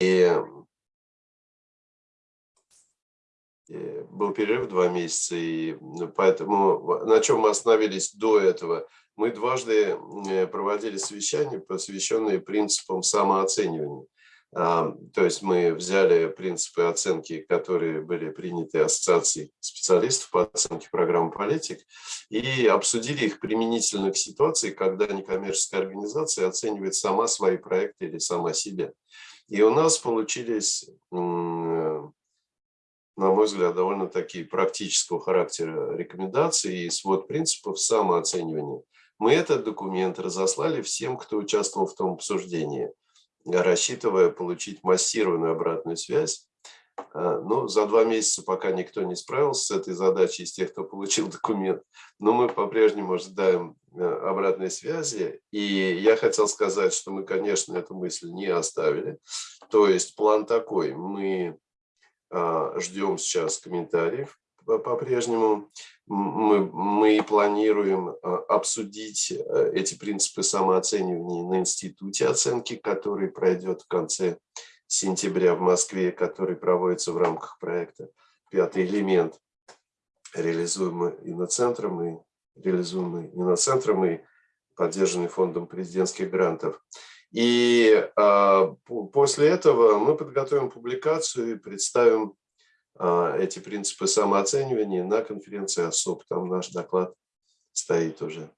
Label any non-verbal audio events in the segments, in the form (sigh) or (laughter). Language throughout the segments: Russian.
и был перерыв два месяца, и поэтому на чем мы остановились до этого? Мы дважды проводили совещания, посвященные принципам самооценивания. То есть мы взяли принципы оценки, которые были приняты Ассоциацией специалистов по оценке программы политик, и обсудили их применительно к ситуации, когда некоммерческая организация оценивает сама свои проекты или сама себя. И у нас получились, на мой взгляд, довольно такие практического характера рекомендации и свод принципов самооценивания. Мы этот документ разослали всем, кто участвовал в том обсуждении – рассчитывая получить массированную обратную связь. А, но за два месяца пока никто не справился с этой задачей из тех, кто получил (laughs) документ. Но мы по-прежнему ожидаем э, обратной связи. И я хотел сказать, что мы, конечно, эту мысль не оставили. То есть план такой. Мы а, ждем сейчас комментариев по-прежнему мы, мы планируем а, обсудить э, эти принципы самооценивания на институте оценки, который пройдет в конце сентября в Москве, который проводится в рамках проекта «Пятый элемент», реализуемый иноцентром и реализуемый иноцентром и поддержанный фондом президентских грантов. И а, после этого мы подготовим публикацию и представим а, эти принципы самооценивания на конференции ОСОП. Там наш доклад стоит уже.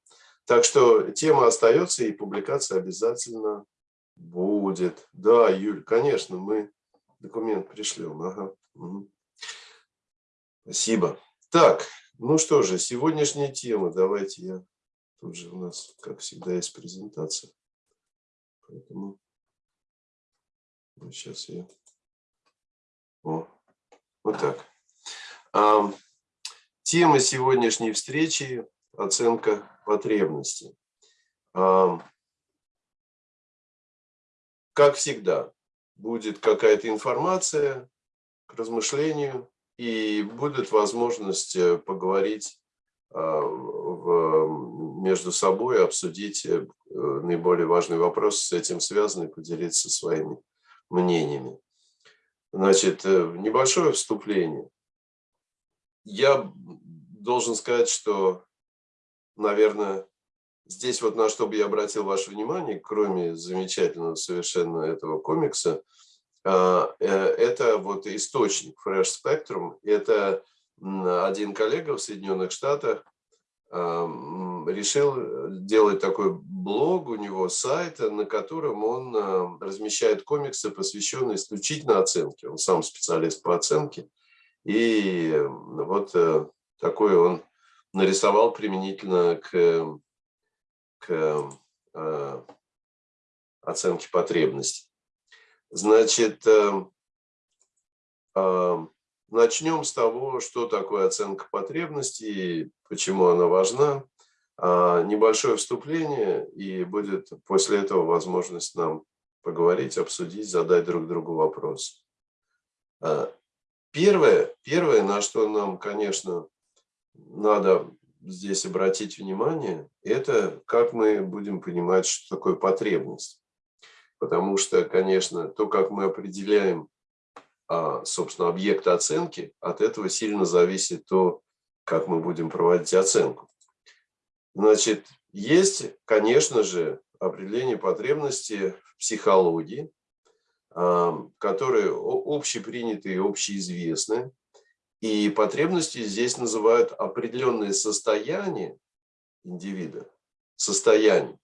Так что тема остается и публикация обязательно будет. Да, Юль, конечно, мы документ пришлем. Ага. Угу. Спасибо. Так, ну что же, сегодняшняя тема. Давайте я... Тут же у нас, как всегда, есть презентация. Поэтому сейчас я... О, вот так. Тема сегодняшней встречи – оценка потребностей. Как всегда, будет какая-то информация к размышлению, и будет возможность э, поговорить а, между собой, обсудить э, наиболее важные вопросы с этим связанные, поделиться своими мнениями. Значит, э, небольшое вступление. Я должен сказать, что, наверное, здесь вот на что бы я обратил ваше внимание, кроме замечательного совершенно этого комикса, а, э, это вот источник Fresh Spectrum. Это один коллега в Соединенных Штатах решил э, делать такой блог, у него сайт, на котором он э, размещает комиксы, посвященные исключительно оценке. Он сам специалист по оценке. И вот э, такой он нарисовал применительно к, к оценке потребностей. Значит, Начнем с того, что такое оценка потребностей, почему она важна. А, небольшое вступление, и будет после этого возможность нам поговорить, обсудить, задать друг другу вопрос. Первое, первое, на что нам, конечно, надо здесь обратить внимание, это как мы будем понимать, что такое потребность. Потому что, конечно, то, как мы определяем а, собственно, объекта оценки, от этого сильно зависит то, как мы будем проводить оценку. Значит, есть, конечно же, определение потребности в психологии, а, которые общепринятые и общеизвестны. И потребности здесь называют определенные состояния индивида, состояние,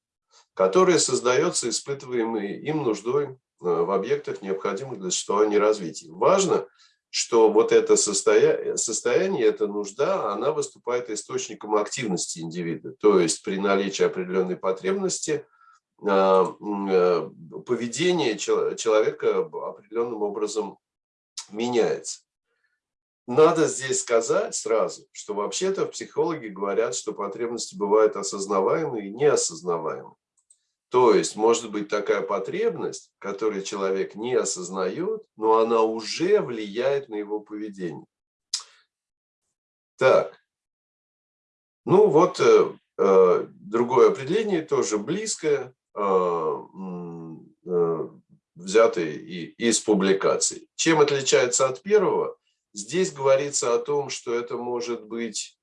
которое создается испытываемой им нуждой Э, в объектах, необходимых для существования развития. Важно, что вот это состояние, состояние, эта нужда, она выступает источником активности индивида. То есть при наличии определенной потребности э, э, поведение человека определенным образом меняется. Надо здесь сказать сразу, что вообще-то психологи говорят, что потребности бывают осознаваемые и неосознаваемые. То есть может быть такая потребность, которую человек не осознает, но она уже влияет на его поведение. Так, ну вот э, э, другое определение, тоже близкое. Э, э, в взяты из публикаций. Чем отличается от первого? Здесь говорится о том, что это может быть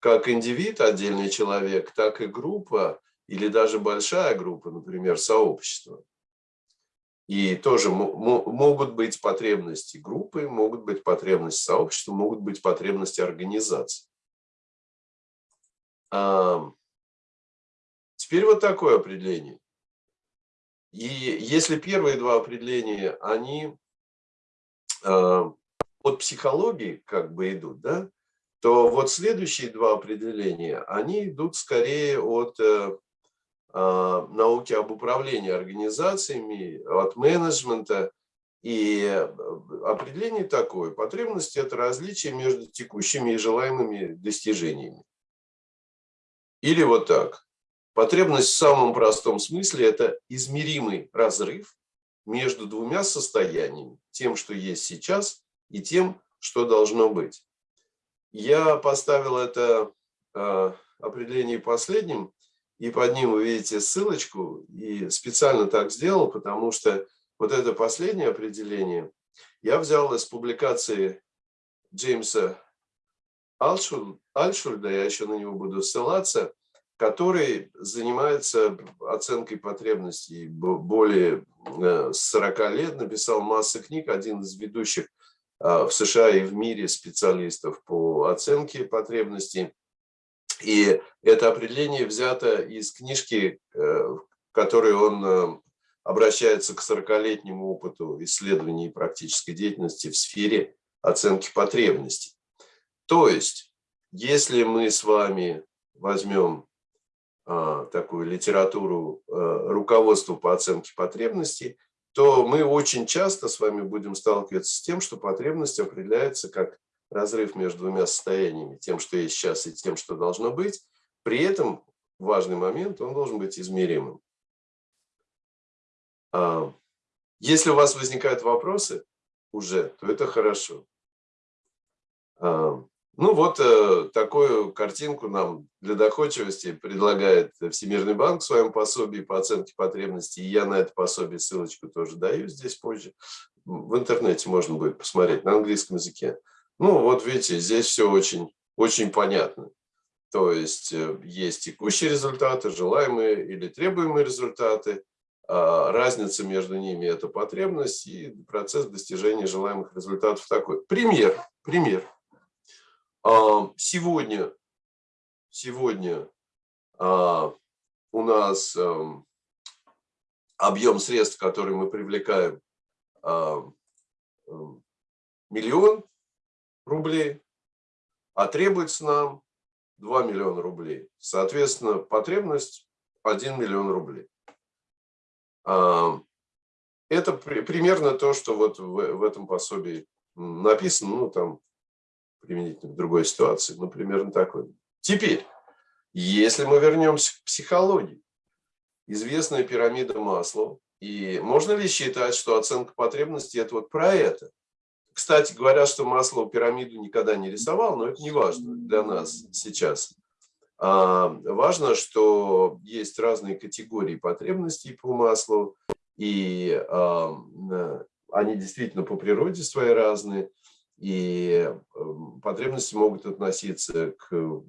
как индивид, отдельный человек, так и группа или даже большая группа, например, сообщество. И тоже могут быть потребности группы, могут быть потребности сообщества, могут быть потребности организации. Теперь вот такое определение. И если первые два определения, они от психологии как бы идут, да, то вот следующие два определения, они идут скорее от э, а, науки об управлении организациями, от менеджмента. И э, определение такое. Потребность – это различие между текущими и желаемыми достижениями. Или вот так. Потребность в самом простом смысле – это измеримый разрыв между двумя состояниями. Тем, что есть сейчас, и тем, что должно быть. Я поставил это а, определение последним, и под ним вы видите ссылочку, и специально так сделал, потому что вот это последнее определение я взял из публикации Джеймса Альшульда, я еще на него буду ссылаться, который занимается оценкой потребностей более 40 э, лет, написал массу книг, один из ведущих в США и в мире специалистов по оценке потребностей. И это определение взято из книжки, э, в которой он э, обращается к 40-летнему опыту исследований практической деятельности в сфере оценки потребностей. То есть, если мы с вами возьмем а, такую литературу э, руководства по оценке потребностей, то мы очень часто с вами будем сталкиваться с тем, что потребность определяется как разрыв между двумя состояниями, тем, что есть сейчас, и тем, что должно быть. При этом важный момент, он должен быть измеримым. А, если у вас возникают вопросы уже, то это хорошо. Ну вот э, такую картинку нам для доходчивости предлагает Всемирный банк в своем пособии по оценке потребностей. Я на это пособие ссылочку тоже даю здесь позже. В интернете можно будет посмотреть на английском языке. Ну вот видите, здесь все очень, очень понятно. То есть э, есть текущие результаты, желаемые или требуемые результаты. А разница между ними – это потребность и процесс достижения желаемых результатов такой. Пример. Пример. Сегодня, сегодня а, у нас объем средств, которые мы привлекаем, миллион рублей, а требуется нам 2 миллиона рублей. Соответственно, потребность 1 миллион рублей. Это примерно то, что вот в этом пособии написано, ну там применительно к другой ситуации, ну, примерно такой. Теперь, если мы вернемся к психологии, известная пирамида масла, и можно ли считать, что оценка потребностей – это вот про это? Кстати, говорят, что масло пирамиду никогда не рисовал, но это не важно для нас сейчас. А важно, что есть разные категории потребностей по маслу, и а, они действительно по природе свои разные и эм, потребности могут относиться к,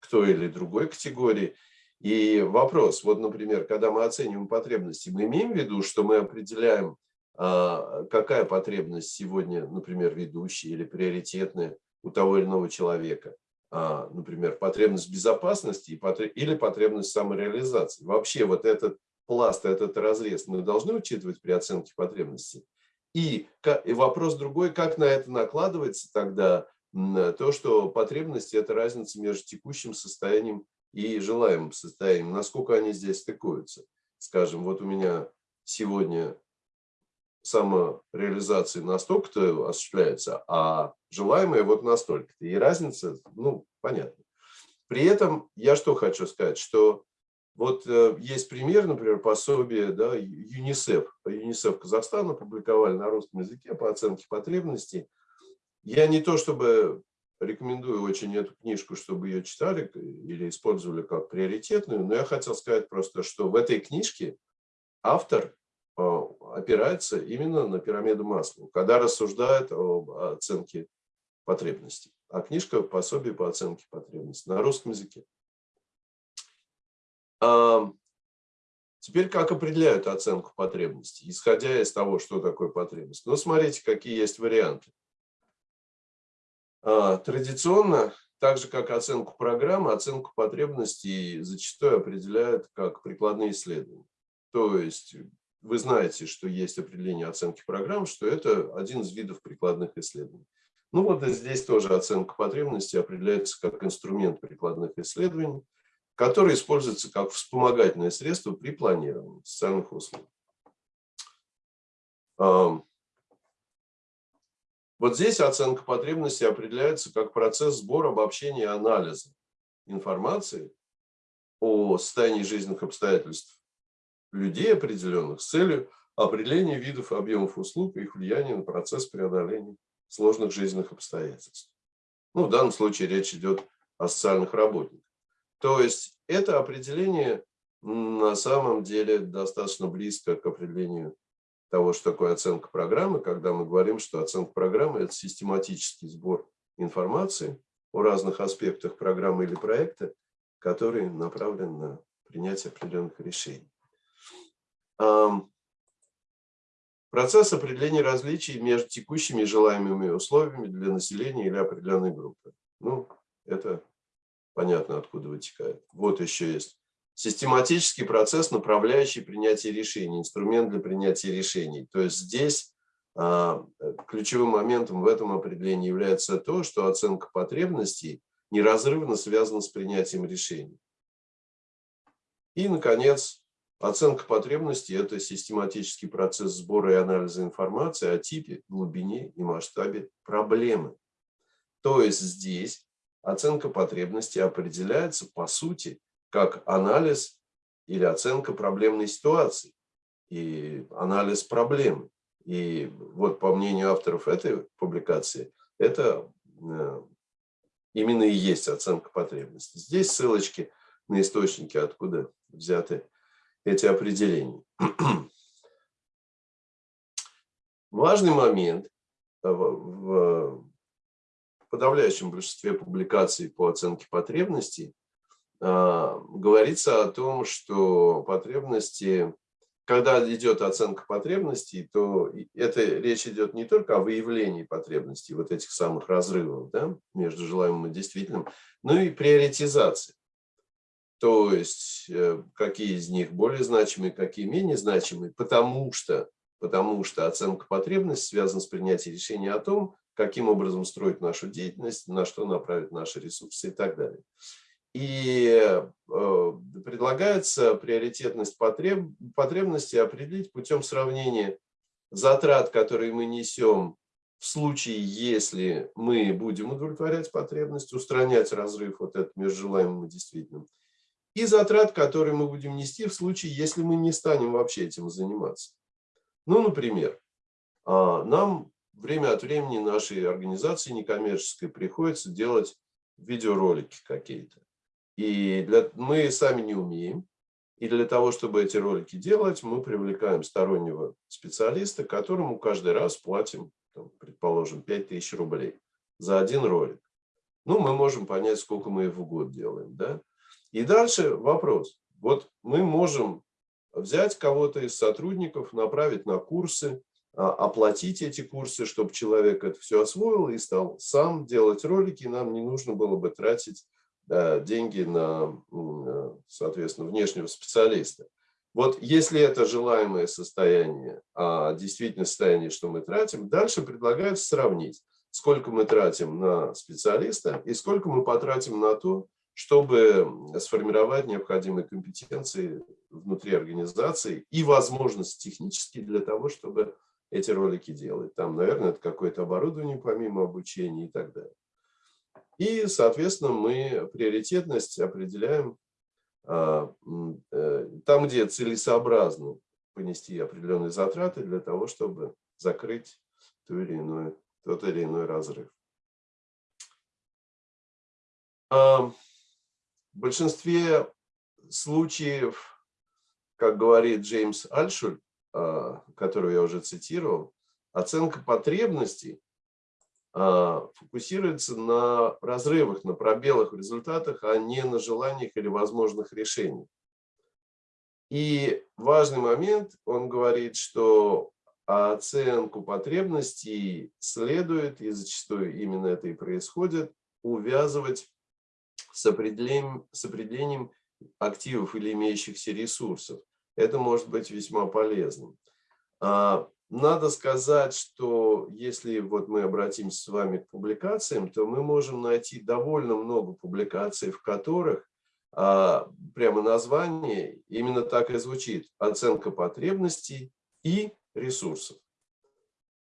к той или другой категории. И вопрос, вот, например, когда мы оцениваем потребности, мы имеем в виду, что мы определяем, а, какая потребность сегодня, например, ведущая или приоритетная у того или иного человека. А, например, потребность безопасности или потребность самореализации. Вообще вот этот пласт, этот разрез мы должны учитывать при оценке потребностей. И, вопрос другой, как на это накладывается тогда то, что потребности – это разница между текущим состоянием и желаемым состоянием, насколько они здесь стыкуются. Скажем, вот у меня сегодня самореализация настолько-то осуществляется, а желаемое вот настолько-то. И разница, ну, понятно. При этом я что хочу сказать, что вот э, есть пример, например, пособие да, ЮНИСЕФ. ЮНИСЕФ Казахстана публиковали на русском языке по оценке потребностей. Я не то чтобы рекомендую очень эту книжку, чтобы ее читали или использовали как приоритетную, но я хотел сказать просто, что в этой книжке автор, э, опирается именно на пирамиду масла, когда рассуждает об оценке потребностей. А книжка «Пособие по оценке потребностей» на русском языке. Теперь как определяют оценку потребностей, исходя из того, что такое потребность? Ну, смотрите, какие есть варианты. А, традиционно, так же как оценку программы, оценку потребностей зачастую определяют как прикладные исследования. То есть вы знаете, что есть определение оценки программ, что это один из видов прикладных исследований. Ну вот здесь тоже оценка потребностей определяется как инструмент прикладных исследований, который используется как вспомогательное средство при планировании социальных услуг. Вот здесь оценка потребностей определяется как процесс сбора, обобщения и анализа информации о состоянии жизненных обстоятельств людей определенных с целью определения видов объемов услуг и их влияния на процесс преодоления сложных жизненных обстоятельств. Ну, в данном случае речь идет о социальных работниках. То есть это определение на самом деле достаточно близко к определению того, что такое оценка программы, когда мы говорим, что оценка программы – это систематический сбор информации о разных аспектах программы или проекта, который направлен на принятие определенных решений. Процесс определения различий между текущими и желаемыми условиями для населения или определенной группы. Ну, это понятно, откуда вытекает. Вот еще есть. Систематический процесс, направляющий принятие решений, инструмент для принятия решений. То есть здесь а, ключевым моментом в этом определении является то, что оценка потребностей неразрывно связана с принятием решений. И, наконец, оценка потребностей – это систематический процесс сбора и анализа информации о типе, глубине и масштабе проблемы. То есть здесь оценка потребностей определяется, по сути, как анализ или оценка проблемной ситуации и анализ проблемы. И вот по мнению авторов этой публикации, это э, именно и есть оценка потребностей. Здесь ссылочки на источники, откуда взяты эти определения. (clears throat) Важный момент в в подавляющем большинстве публикаций по оценке потребностей а, говорится о том, что потребности, когда идет оценка потребностей, то это речь идет не только о выявлении потребностей, вот этих самых разрывов да, между желаемым и действительным, но и приоритизации. То есть, э, какие из них более значимые, какие менее значимые, потому что, потому что оценка потребностей связана с принятием решения о том, каким образом строить нашу деятельность, на что направить наши ресурсы и так далее. И э, предлагается приоритетность потреб, потребностей определить путем сравнения затрат, которые мы несем в случае, если мы будем удовлетворять потребность, устранять разрыв вот этот между желаемым и действительным, и затрат, которые мы будем нести в случае, если мы не станем вообще этим заниматься. Ну, например, а, нам время от времени нашей организации некоммерческой приходится делать видеоролики какие-то. И для, мы сами не умеем. И для того, чтобы эти ролики делать, мы привлекаем стороннего специалиста, которому каждый раз платим, там, предположим, 5000 рублей за один ролик. Ну, мы можем понять, сколько мы в год делаем. Да? И дальше вопрос. Вот мы можем взять кого-то из сотрудников, направить на курсы, оплатить эти курсы, чтобы человек это все освоил и стал сам делать ролики. Нам не нужно было бы тратить деньги на, э, соответственно, внешнего специалиста. Вот если это желаемое состояние, а действительно состояние, что мы тратим, дальше предлагают сравнить, сколько мы тратим на специалиста и сколько мы потратим на то, чтобы сформировать необходимые компетенции внутри организации и возможности технические для того, чтобы эти ролики делать. Там, наверное, это какое-то оборудование помимо обучения и так далее. И, соответственно, мы приоритетность определяем а, э, там, где целесообразно понести определенные затраты для того, чтобы закрыть ту или иную, тот или иной разрыв. А, в большинстве случаев, как говорит Джеймс Альшуль, которую я уже цитировал, оценка потребностей а, фокусируется на разрывах, на пробелах в результатах, а не на желаниях или возможных решениях. И важный момент, он говорит, что оценку потребностей следует, и зачастую именно это и происходит, увязывать с определением, с определением активов или имеющихся ресурсов. Это может быть весьма полезным. А, надо сказать, что если вот мы обратимся с вами к публикациям, то мы можем найти довольно много публикаций, в которых а, прямо название именно так и звучит. Оценка потребностей и ресурсов.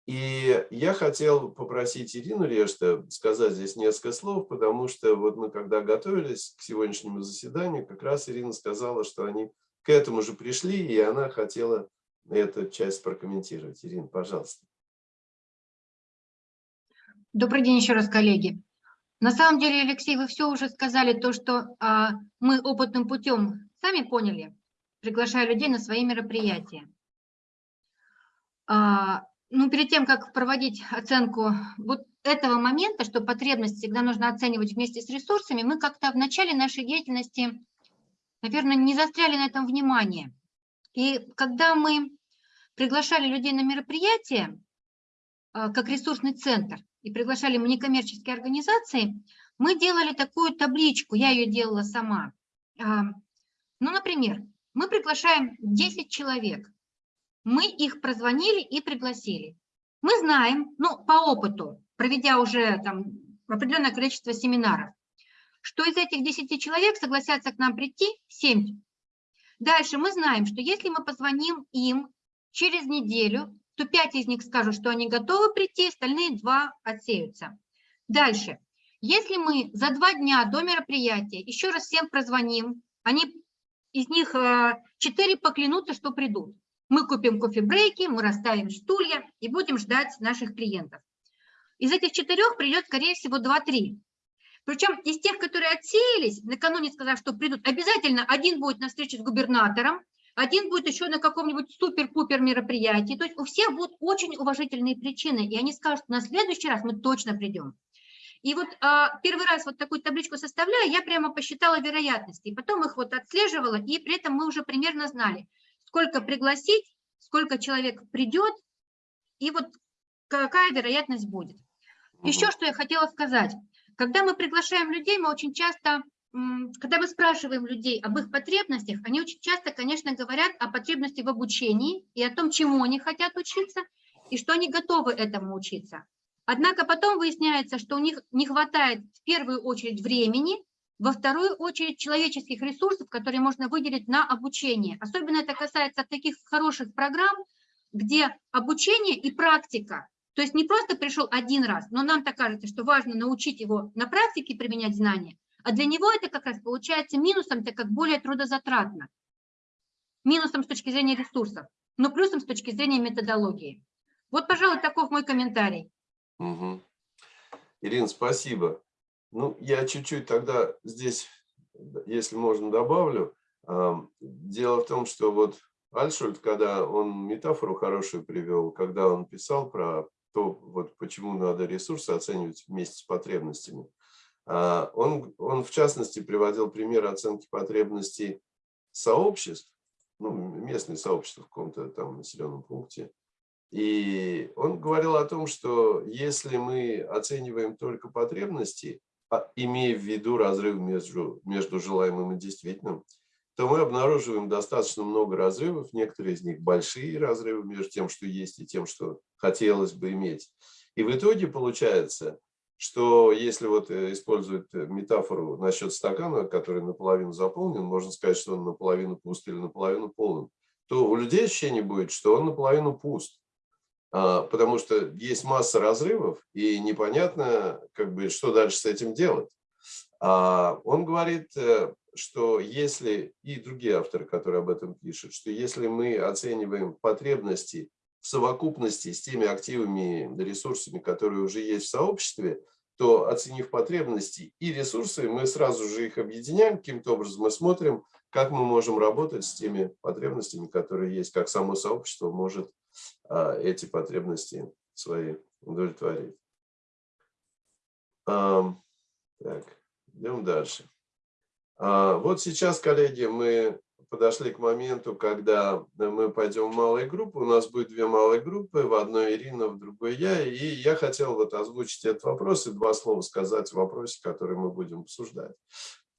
И я хотел попросить Ирину Решта сказать здесь несколько слов, потому что вот мы когда готовились к сегодняшнему заседанию, как раз Ирина сказала, что они к этому же пришли, и она хотела эту часть прокомментировать. Ирина, пожалуйста. Добрый день еще раз, коллеги. На самом деле, Алексей, вы все уже сказали, то, что а, мы опытным путем сами поняли, приглашая людей на свои мероприятия. А, ну, перед тем, как проводить оценку вот этого момента, что потребность всегда нужно оценивать вместе с ресурсами, мы как-то в начале нашей деятельности, наверное, не застряли на этом внимание. И когда мы приглашали людей на мероприятие, а, как ресурсный центр, и приглашали мы некоммерческие организации, мы делали такую табличку, я ее делала сама. А, ну, например, мы приглашаем 10 человек, мы их прозвонили и пригласили. Мы знаем, ну, по опыту, проведя уже там определенное количество семинаров, что из этих 10 человек согласятся к нам прийти 7. Дальше мы знаем, что если мы позвоним им через неделю, то 5 из них скажут, что они готовы прийти, остальные 2 отсеются. Дальше. Если мы за два дня до мероприятия еще раз всем прозвоним, они, из них 4 э, поклянутся, что придут. Мы купим кофе-брейки, мы расставим стулья и будем ждать наших клиентов. Из этих четырех придет, скорее всего, 2-3. Причем из тех, которые отсеялись, накануне сказав, что придут, обязательно один будет на встрече с губернатором, один будет еще на каком-нибудь супер-пупер мероприятии. То есть у всех будут очень уважительные причины, и они скажут, на следующий раз мы точно придем. И вот а, первый раз вот такую табличку составляя, я прямо посчитала вероятности, и потом их вот отслеживала, и при этом мы уже примерно знали, сколько пригласить, сколько человек придет, и вот какая вероятность будет. Еще что я хотела сказать. Когда мы приглашаем людей, мы очень часто, когда мы спрашиваем людей об их потребностях, они очень часто, конечно, говорят о потребности в обучении и о том, чему они хотят учиться, и что они готовы этому учиться. Однако потом выясняется, что у них не хватает в первую очередь времени во вторую очередь человеческих ресурсов, которые можно выделить на обучение. Особенно это касается таких хороших программ, где обучение и практика, то есть не просто пришел один раз, но нам так кажется, что важно научить его на практике применять знания, а для него это как раз получается минусом, так как более трудозатратно. Минусом с точки зрения ресурсов, но плюсом с точки зрения методологии. Вот, пожалуй, таков мой комментарий. Угу. Ирина, спасибо. Ну, я чуть-чуть тогда здесь, если можно, добавлю. Дело в том, что вот Альшульт, когда он метафору хорошую привел, когда он писал про то, вот почему надо ресурсы оценивать вместе с потребностями, а, он, он в частности приводил пример оценки потребностей сообществ, ну, местные сообщества в каком-то там населенном пункте. И он говорил о том, что если мы оцениваем только потребности, а, имея в виду разрыв между, между желаемым и действительным, то мы обнаруживаем достаточно много разрывов, некоторые из них большие разрывы между тем, что есть, и тем, что хотелось бы иметь. И в итоге получается, что если вот э, использовать метафору насчет стакана, который наполовину заполнен, можно сказать, что он наполовину пуст или наполовину полон, то у людей ощущение будет, что он наполовину пуст. А, потому что есть масса разрывов, и непонятно, как бы, что дальше с этим делать. А он говорит, э, что если, и другие авторы, которые об этом пишут, что если мы оцениваем потребности в совокупности с теми активами, ресурсами, которые уже есть в сообществе, то оценив потребности и ресурсы, мы сразу же их объединяем каким-то образом и смотрим, как мы можем работать с теми потребностями, которые есть, как само сообщество может а, эти потребности свои удовлетворить. А, так, идем дальше. А, вот сейчас, коллеги, мы подошли к моменту, когда мы пойдем в малые группы. У нас будет две малые группы, в одной Ирина, в другой я. И я хотел вот озвучить этот вопрос и два слова сказать в вопросе, который мы будем обсуждать.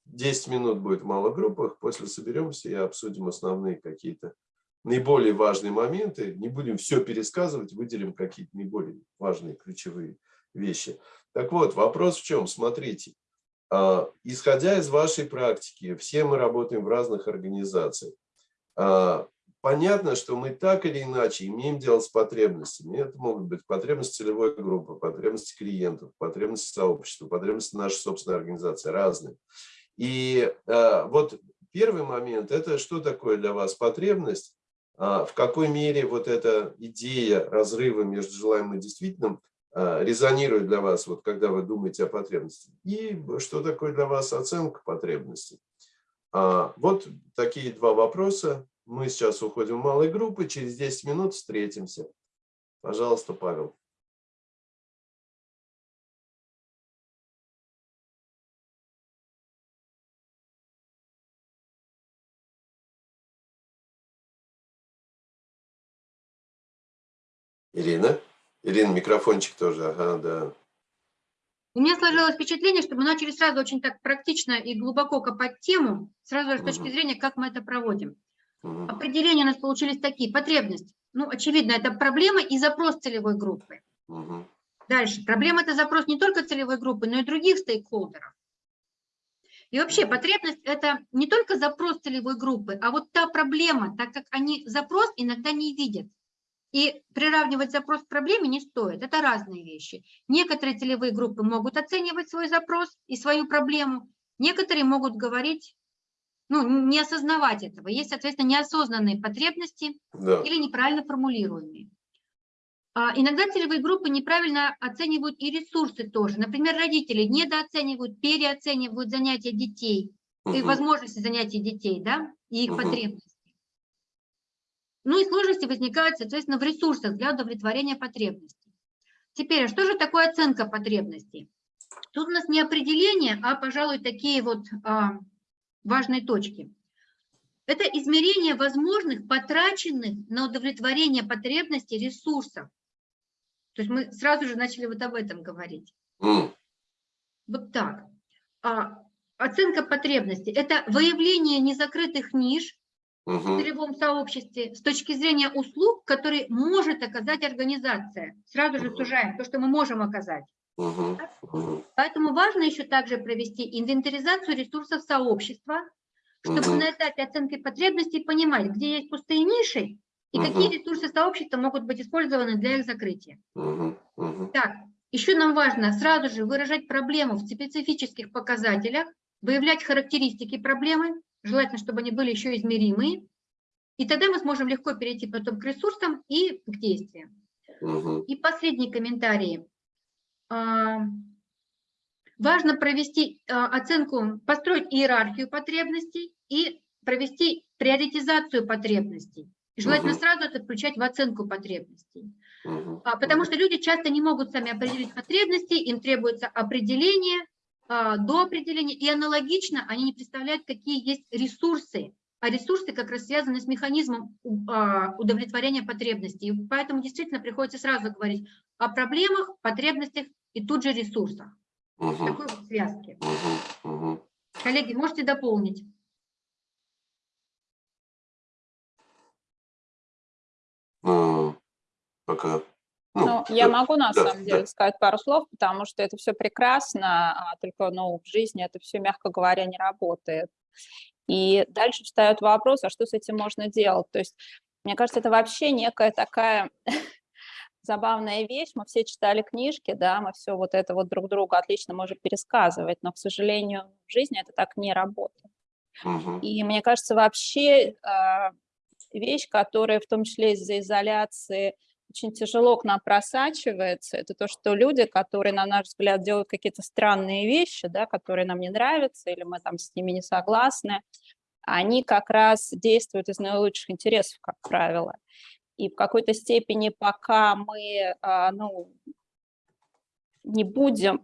10 минут будет в малых группах, после соберемся и обсудим основные какие-то наиболее важные моменты. Не будем все пересказывать, выделим какие-то наиболее важные ключевые вещи. Так вот, вопрос в чем? Смотрите, исходя из вашей практики, все мы работаем в разных организациях. А, понятно, что мы так или иначе имеем дело с потребностями. Это могут быть потребности целевой группы, потребности клиентов, потребности сообщества, потребности нашей собственной организации, разные. И а, вот первый момент – это что такое для вас потребность, в какой мере вот эта идея разрыва между желаемым и действительным а, резонирует для вас, вот когда вы думаете о потребности, и что такое для вас оценка потребностей. А, вот такие два вопроса. Мы сейчас уходим в малые группы, через 10 минут встретимся. Пожалуйста, Павел. Ирина? Ирина, микрофончик тоже, ага, да. У меня сложилось впечатление, что мы начали сразу очень так практично и глубоко копать тему, сразу с точки зрения, как мы это проводим. Определения у нас получились такие. Потребность. Ну, очевидно, это проблема и запрос целевой группы. Дальше. Проблема – это запрос не только целевой группы, но и других стейкхолдеров. И вообще потребность – это не только запрос целевой группы, а вот та проблема, так как они запрос иногда не видят. И приравнивать запрос к проблеме не стоит, это разные вещи. Некоторые целевые группы могут оценивать свой запрос и свою проблему, некоторые могут говорить, ну, не осознавать этого. Есть, соответственно, неосознанные потребности да. или неправильно формулируемые. А иногда целевые группы неправильно оценивают и ресурсы тоже. Например, родители недооценивают, переоценивают занятия детей угу. и возможности занятий детей, да, и их угу. потребности. Ну и сложности возникают, соответственно, в ресурсах для удовлетворения потребностей. Теперь, а что же такое оценка потребностей? Тут у нас не определение, а, пожалуй, такие вот а, важные точки. Это измерение возможных потраченных на удовлетворение потребностей ресурсов. То есть мы сразу же начали вот об этом говорить. Mm. Вот так. А, оценка потребностей – это выявление незакрытых ниш угу. в целевом сообществе с точки зрения услуг, которые может оказать организация. Сразу же сужаем то, что мы можем оказать. Угу. Поэтому важно еще также провести инвентаризацию ресурсов сообщества, чтобы угу. на этапе оценки потребностей понимать, где есть пустые ниши и угу. какие ресурсы сообщества могут быть использованы для их закрытия. Угу. Угу. Так, еще нам важно сразу же выражать проблему в специфических показателях, выявлять характеристики проблемы, желательно, чтобы они были еще измеримые, и тогда мы сможем легко перейти потом к ресурсам и к действиям. Угу. И последний комментарий. А, важно провести а, оценку, построить иерархию потребностей и провести приоритизацию потребностей. желательно угу. сразу это включать в оценку потребностей. Угу. Потому что люди часто не могут сами определить потребности, им требуется определение, до определения, и аналогично они не представляют, какие есть ресурсы, а ресурсы как раз связаны с механизмом а, удовлетворения потребностей. И поэтому действительно приходится сразу говорить о проблемах, потребностях и тут же ресурсах. Угу. Такой вот связки. Угу. Угу. Коллеги, можете дополнить? Ну, пока ну, ну, я могу на да, самом деле да. сказать пару слов, потому что это все прекрасно, а только ну, в жизни это все, мягко говоря, не работает. И дальше встает вопрос, а что с этим можно делать? То есть, мне кажется, это вообще некая такая (laughs) забавная вещь. Мы все читали книжки, да, мы все вот это вот друг другу отлично можем пересказывать, но, к сожалению, в жизни это так не работает. Угу. И мне кажется, вообще э, вещь, которая в том числе из-за изоляции очень тяжело к нам просачивается, это то, что люди, которые, на наш взгляд, делают какие-то странные вещи, да, которые нам не нравятся, или мы там с ними не согласны, они как раз действуют из наилучших интересов, как правило. И в какой-то степени, пока мы а, ну, не будем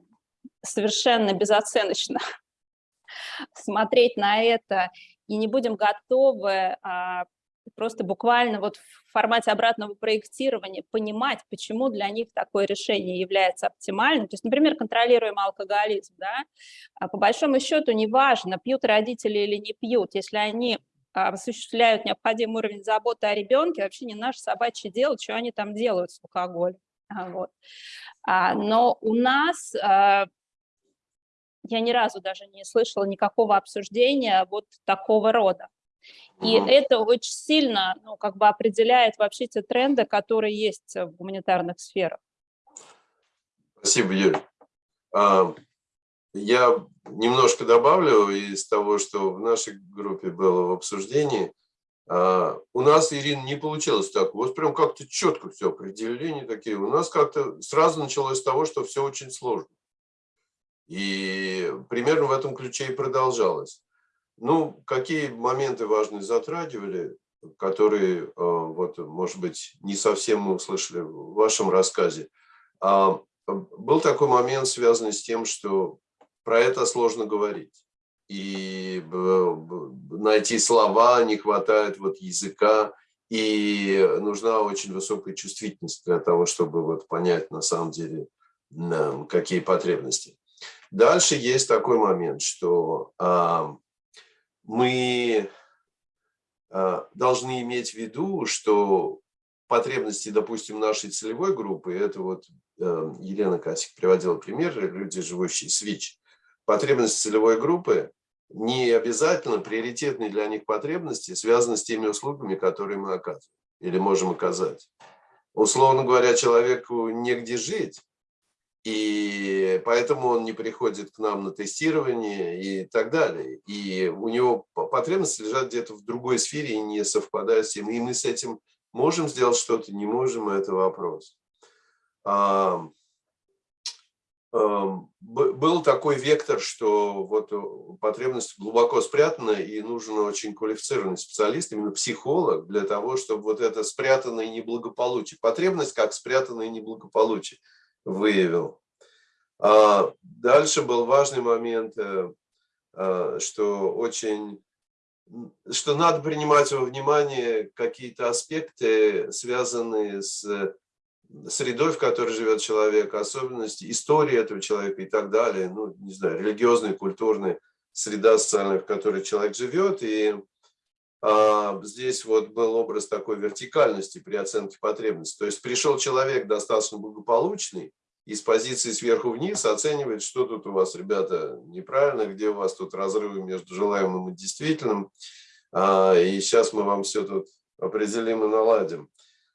совершенно безоценочно (laughs) смотреть на это и не будем готовы а, просто буквально вот в формате обратного проектирования понимать, почему для них такое решение является оптимальным. То есть, например, контролируемый алкоголизм, да, а по большому счету неважно, пьют родители или не пьют, если они а, осуществляют необходимый уровень заботы о ребенке, вообще не наше собачье дело, что они там делают с алкоголем. Вот. Но у нас я ни разу даже не слышала никакого обсуждения вот такого рода. И это очень сильно ну, как бы определяет вообще те тренды, которые есть в гуманитарных сферах. Спасибо, Юрий. А, я немножко добавлю из того, что в нашей группе было в обсуждении. А, у нас, Ирина, не получилось так. Вот прям как-то четко все, определения такие. У нас как-то сразу началось с того, что все очень сложно. И примерно в этом ключе и продолжалось. Ну, какие моменты важные затрагивали, которые, э, вот, может быть, не совсем мы услышали в вашем рассказе. А, был такой момент, связанный с тем, что про это сложно говорить. И найти слова не хватает вот языка, и нужна очень высокая чувствительность для того, чтобы вот понять на самом деле, какие потребности. Дальше есть такой момент, что мы а, должны иметь в виду, что потребности, допустим, нашей целевой группы, это вот э, Елена Касик приводила пример, люди, живущие с ВИЧ, потребности целевой группы не обязательно приоритетные для них потребности связаны с теми услугами, которые мы оказываем или можем оказать. Условно говоря, человеку негде жить, и поэтому он не приходит к нам на тестирование и так далее. И у него потребности лежат где-то в другой сфере и не совпадают с тем. И мы с этим можем сделать что-то, не можем, это вопрос. А, а, был такой вектор, что вот потребность глубоко спрятана, и нужен очень квалифицированный специалист, именно психолог, для того, чтобы вот это спрятанное неблагополучие, потребность как спрятанное неблагополучие – выявил. А дальше был важный момент, э, э, что очень что надо принимать во внимание какие-то аспекты, связанные с средой, в которой живет человек, особенности истории этого человека и так далее, ну, не знаю, религиозная, культурная среда социальная, в которой человек живет. И здесь вот был образ такой вертикальности при оценке потребностей. То есть пришел человек достаточно благополучный, и с позиции сверху вниз оценивает, что тут у вас, ребята, неправильно, где у вас тут разрывы между желаемым и действительным. А, и сейчас мы вам все тут определим и наладим.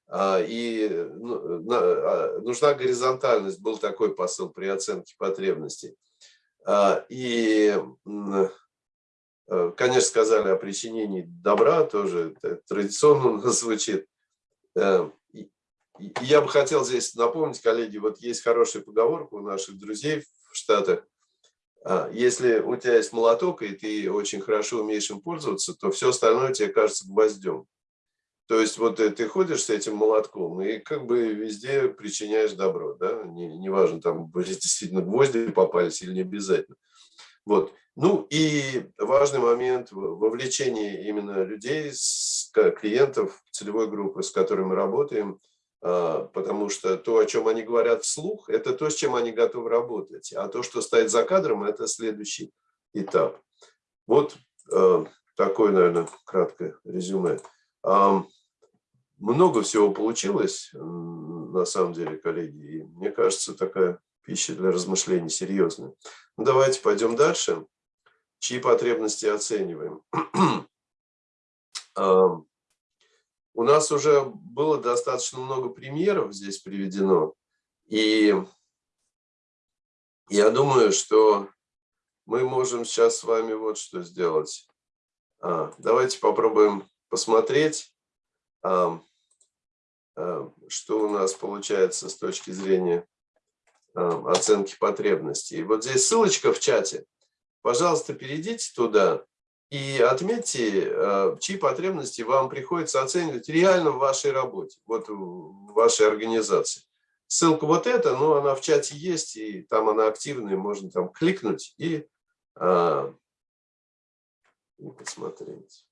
А, и ну, а, нужна горизонтальность, был такой посыл при оценке потребностей. И конечно, сказали о причинении добра, тоже традиционно (laughs) звучит. Э, я бы хотел здесь напомнить, коллеги, вот есть хорошая поговорка у наших друзей в Штатах. А, если у тебя есть молоток, и ты очень хорошо умеешь им пользоваться, то все остальное тебе кажется гвоздем. То есть вот э, ты ходишь с этим молотком и как бы везде причиняешь добро. Да? Неважно, не там (laughs) действительно гвозди попались или не обязательно. Вот. Ну и важный момент вовлечения именно людей, клиентов целевой группы, с которыми мы работаем, а, потому что то, о чем они говорят вслух, это то, с чем они готовы работать, а то, что стоит за кадром, это следующий этап. Вот а, такое, наверное, краткое резюме. Много всего получилось, на самом деле, коллеги, и мне кажется, такая пища для размышлений серьезная. Ну, давайте пойдем дальше чьи потребности оцениваем. (clears throat) У нас уже было достаточно много примеров здесь приведено, и я думаю, что мы можем сейчас с вами вот что сделать. А, давайте попробуем посмотреть. что у нас получается с точки зрения оценки потребностей. Вот здесь ссылочка в чате. Пожалуйста, перейдите туда и отметьте, чьи потребности вам приходится оценивать реально в вашей работе, вот в вашей организации. Ссылка вот эта, но она в чате есть, и там она активная, можно там кликнуть и, и посмотреть.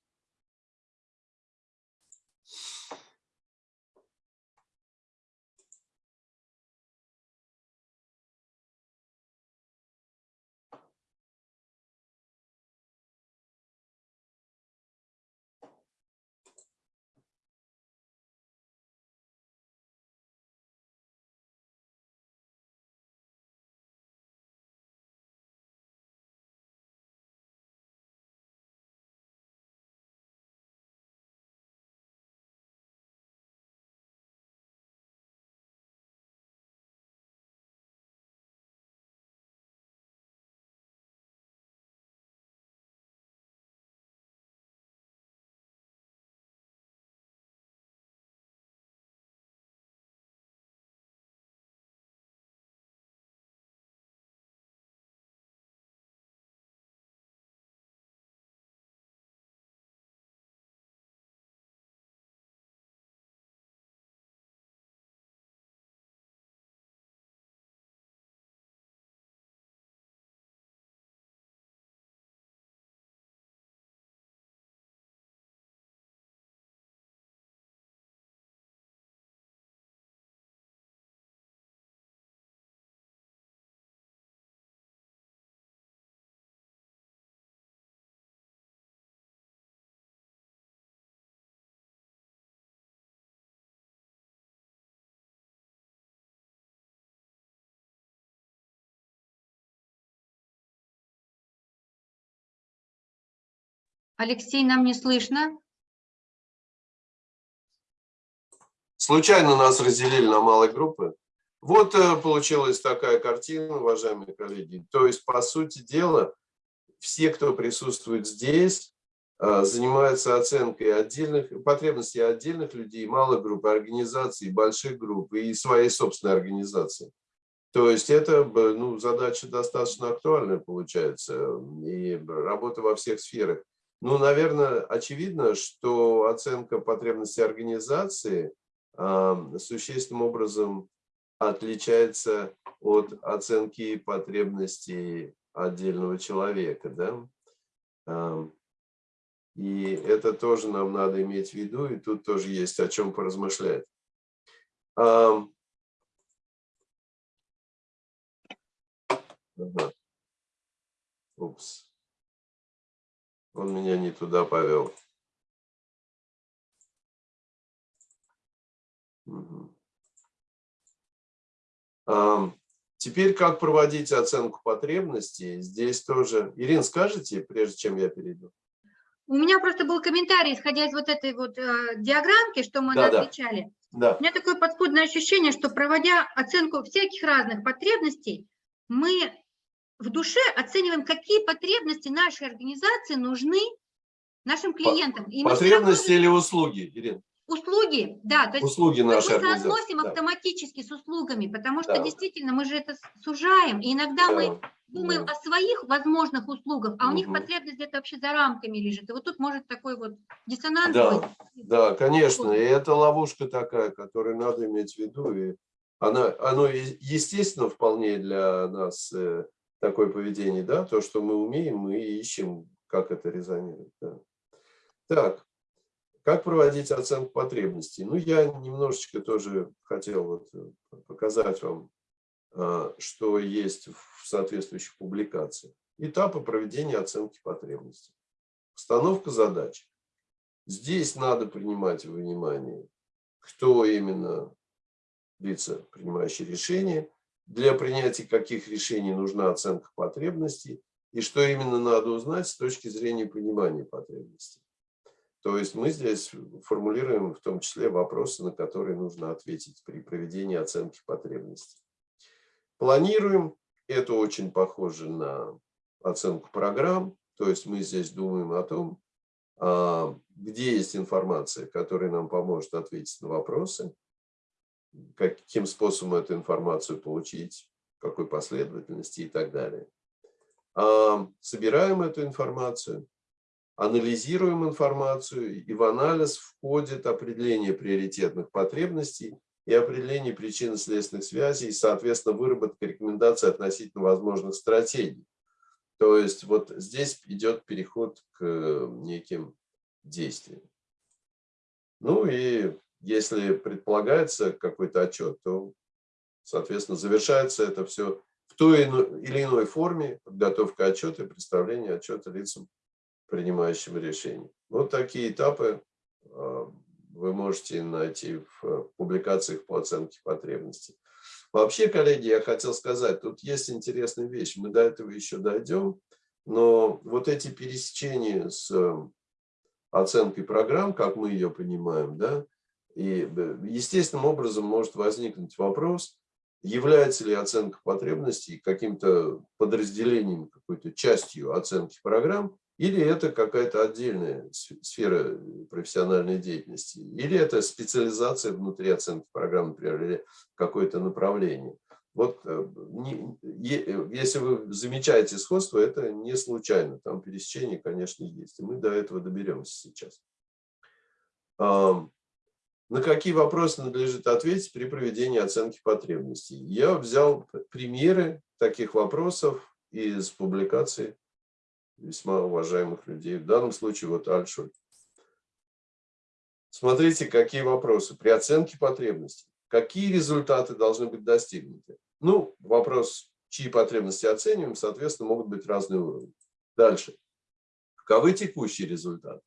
Алексей, нам не слышно. Случайно нас разделили на малые группы. Вот э, получилась такая картина, уважаемые коллеги. То есть, по сути дела, все, кто присутствует здесь, э, занимаются оценкой отдельных потребностей отдельных людей, малых групп, организаций, больших групп и своей собственной организации. То есть это ну, задача достаточно актуальная получается, и работа во всех сферах. Ну, наверное, очевидно, что оценка потребностей организации э, существенным образом отличается от оценки потребностей отдельного человека. Да? Э, и это тоже нам надо иметь в виду, и тут тоже есть о чем поразмышлять. Э, ага. Упс. Он меня не туда повел. Угу. А, теперь как проводить оценку потребностей? Здесь тоже. Ирина, скажите, прежде чем я перейду? У меня просто был комментарий, исходя из вот этой вот э, диаграммки, что мы да, отвечали. Да. У меня такое подспудное ощущение, что проводя оценку всяких разных потребностей, мы в душе оцениваем, какие потребности нашей организации нужны нашим клиентам. И потребности или услуги, Ирина? Услуги, да. То есть услуги нашей мы соотносим да. автоматически с услугами, потому что да. действительно мы же это сужаем. И иногда да. мы думаем да. о своих возможных услугах, а угу. у них потребность где-то вообще за рамками лежит. И вот тут может такой вот диссонанс да. быть. Да, конечно. И это ловушка такая, которую надо иметь в виду. И она, оно естественно вполне для нас э, такое поведение, да, то, что мы умеем, мы ищем, как это резонирует. Да. Так, как проводить оценку потребностей? Ну, я немножечко тоже хотел вот э, показать вам, а, что есть в соответствующих публикациях. Этапы проведения оценки потребностей. Установка задач. Здесь надо принимать во внимание, кто именно лица, принимающие решения, для принятия каких решений нужна оценка потребностей и что именно надо узнать с точки зрения понимания потребностей. То есть мы здесь формулируем в том числе вопросы, на которые нужно ответить при проведении оценки потребностей. Планируем. Это очень похоже на оценку программ. То есть мы здесь думаем о том, а, где есть информация, которая нам поможет ответить на вопросы, каким способом эту информацию получить, какой последовательности и так далее. Собираем эту информацию, анализируем информацию, и в анализ входит определение приоритетных потребностей и определение причинно-следственных связей, и, соответственно, выработка рекомендаций относительно возможных стратегий. То есть вот здесь идет переход к неким действиям. Ну и если предполагается какой-то отчет, то, соответственно, завершается это все в той или иной форме, подготовка отчета и представление отчета лицам, принимающим решения. Вот такие этапы а, вы можете найти в публикациях по оценке потребностей. Вообще, коллеги, я хотел сказать, тут есть интересная вещь, мы до этого еще дойдем, но вот эти пересечения с оценкой программ, как мы ее понимаем, да, и э, естественным образом может возникнуть вопрос, является ли оценка потребностей каким-то подразделением, какой-то частью оценки программ, или это какая-то отдельная сфера профессиональной деятельности, или это специализация внутри оценки программ, например, или какое-то направление. Вот э, если вы замечаете сходство, это не случайно, там пересечение, конечно, есть, и мы до этого доберемся сейчас. На какие вопросы надлежит ответить при проведении оценки потребностей? Я взял примеры таких вопросов из публикаций весьма уважаемых людей. В данном случае вот Альшуль. Смотрите, какие вопросы. При оценке потребностей. Какие результаты должны быть достигнуты? Ну, вопрос, чьи потребности оцениваем, соответственно, могут быть разные уровни. Дальше. Каковы текущие результаты?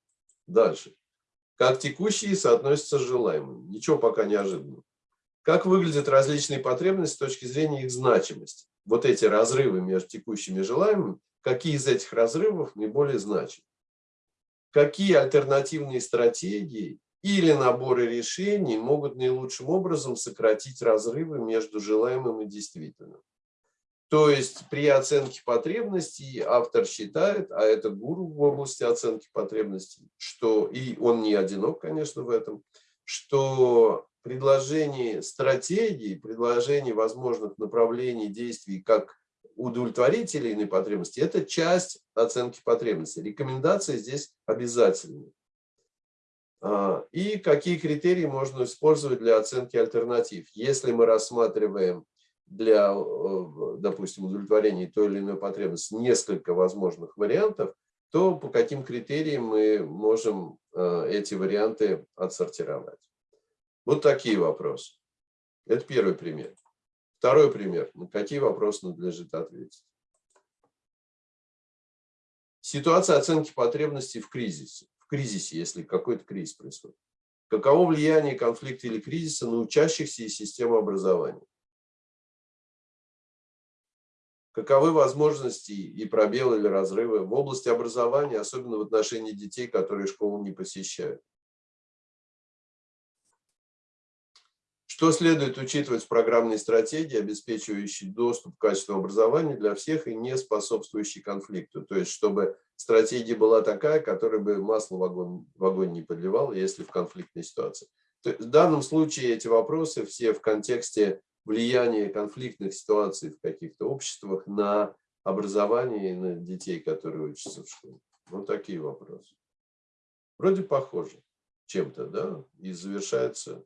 Дальше как текущие соотносятся с желаемым. Ничего пока неожиданного. Как выглядят различные потребности с точки зрения их значимости? Вот эти разрывы между текущими и желаемым, какие из этих разрывов наиболее значимы? Какие альтернативные стратегии или наборы решений могут наилучшим образом сократить разрывы между желаемым и действительным? То есть при оценке потребностей автор считает, а это гуру в области оценки потребностей, что, и он не одинок, конечно, в этом, что предложение стратегии, предложение возможных направлений действий как удовлетворить или потребности, это часть оценки потребностей. Рекомендации здесь обязательны. А, и какие критерии можно использовать для оценки альтернатив? Если мы рассматриваем для, э, допустим, удовлетворения той или иной потребности несколько возможных вариантов, то по каким критериям мы можем э, эти варианты отсортировать. Вот такие вопросы. Это первый пример. Второй пример. На какие вопросы надлежит ответить? Ситуация оценки потребностей в кризисе. В кризисе, если какой-то кризис происходит. Каково влияние конфликта или кризиса на учащихся и систему образования? Каковы возможности и пробелы или разрывы в области образования, особенно в отношении детей, которые школу не посещают. Что следует учитывать в программной стратегии, обеспечивающей доступ к качественному образованию для всех и не способствующей конфликту? То есть, чтобы стратегия была такая, которая бы масло в огонь, в огонь не подливала, если в конфликтной ситуации. в данном случае эти вопросы все в контексте влияние конфликтных ситуаций в каких-то обществах на образование и на детей, которые учатся в школе? Вот такие вопросы. Вроде похоже чем-то, да, и завершается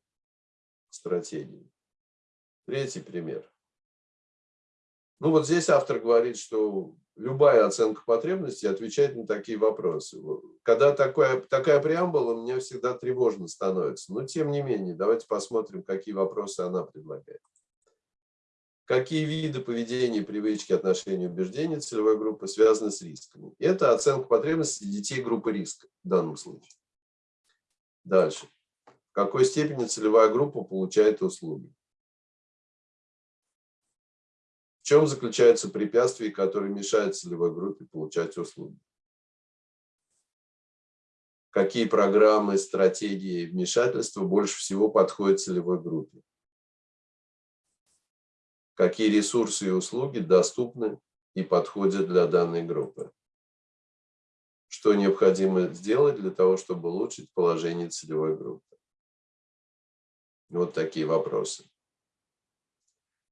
стратегией. Третий пример. Ну вот здесь автор говорит, что любая оценка потребностей отвечает на такие вопросы. Когда такая, такая преамбула, мне всегда тревожно становится. Но тем не менее, давайте посмотрим, какие вопросы она предлагает. Какие виды поведения, привычки, отношения, убеждения целевой группы связаны с рисками? Это оценка потребностей детей группы риска в данном случае. Дальше. В какой степени целевая группа получает услуги? В чем заключаются препятствия, которые мешают целевой группе получать услуги? Какие программы, стратегии вмешательства больше всего подходят целевой группе? Какие ресурсы и услуги доступны и подходят для данной группы. Что необходимо сделать для того, чтобы улучшить положение целевой группы. Вот такие вопросы.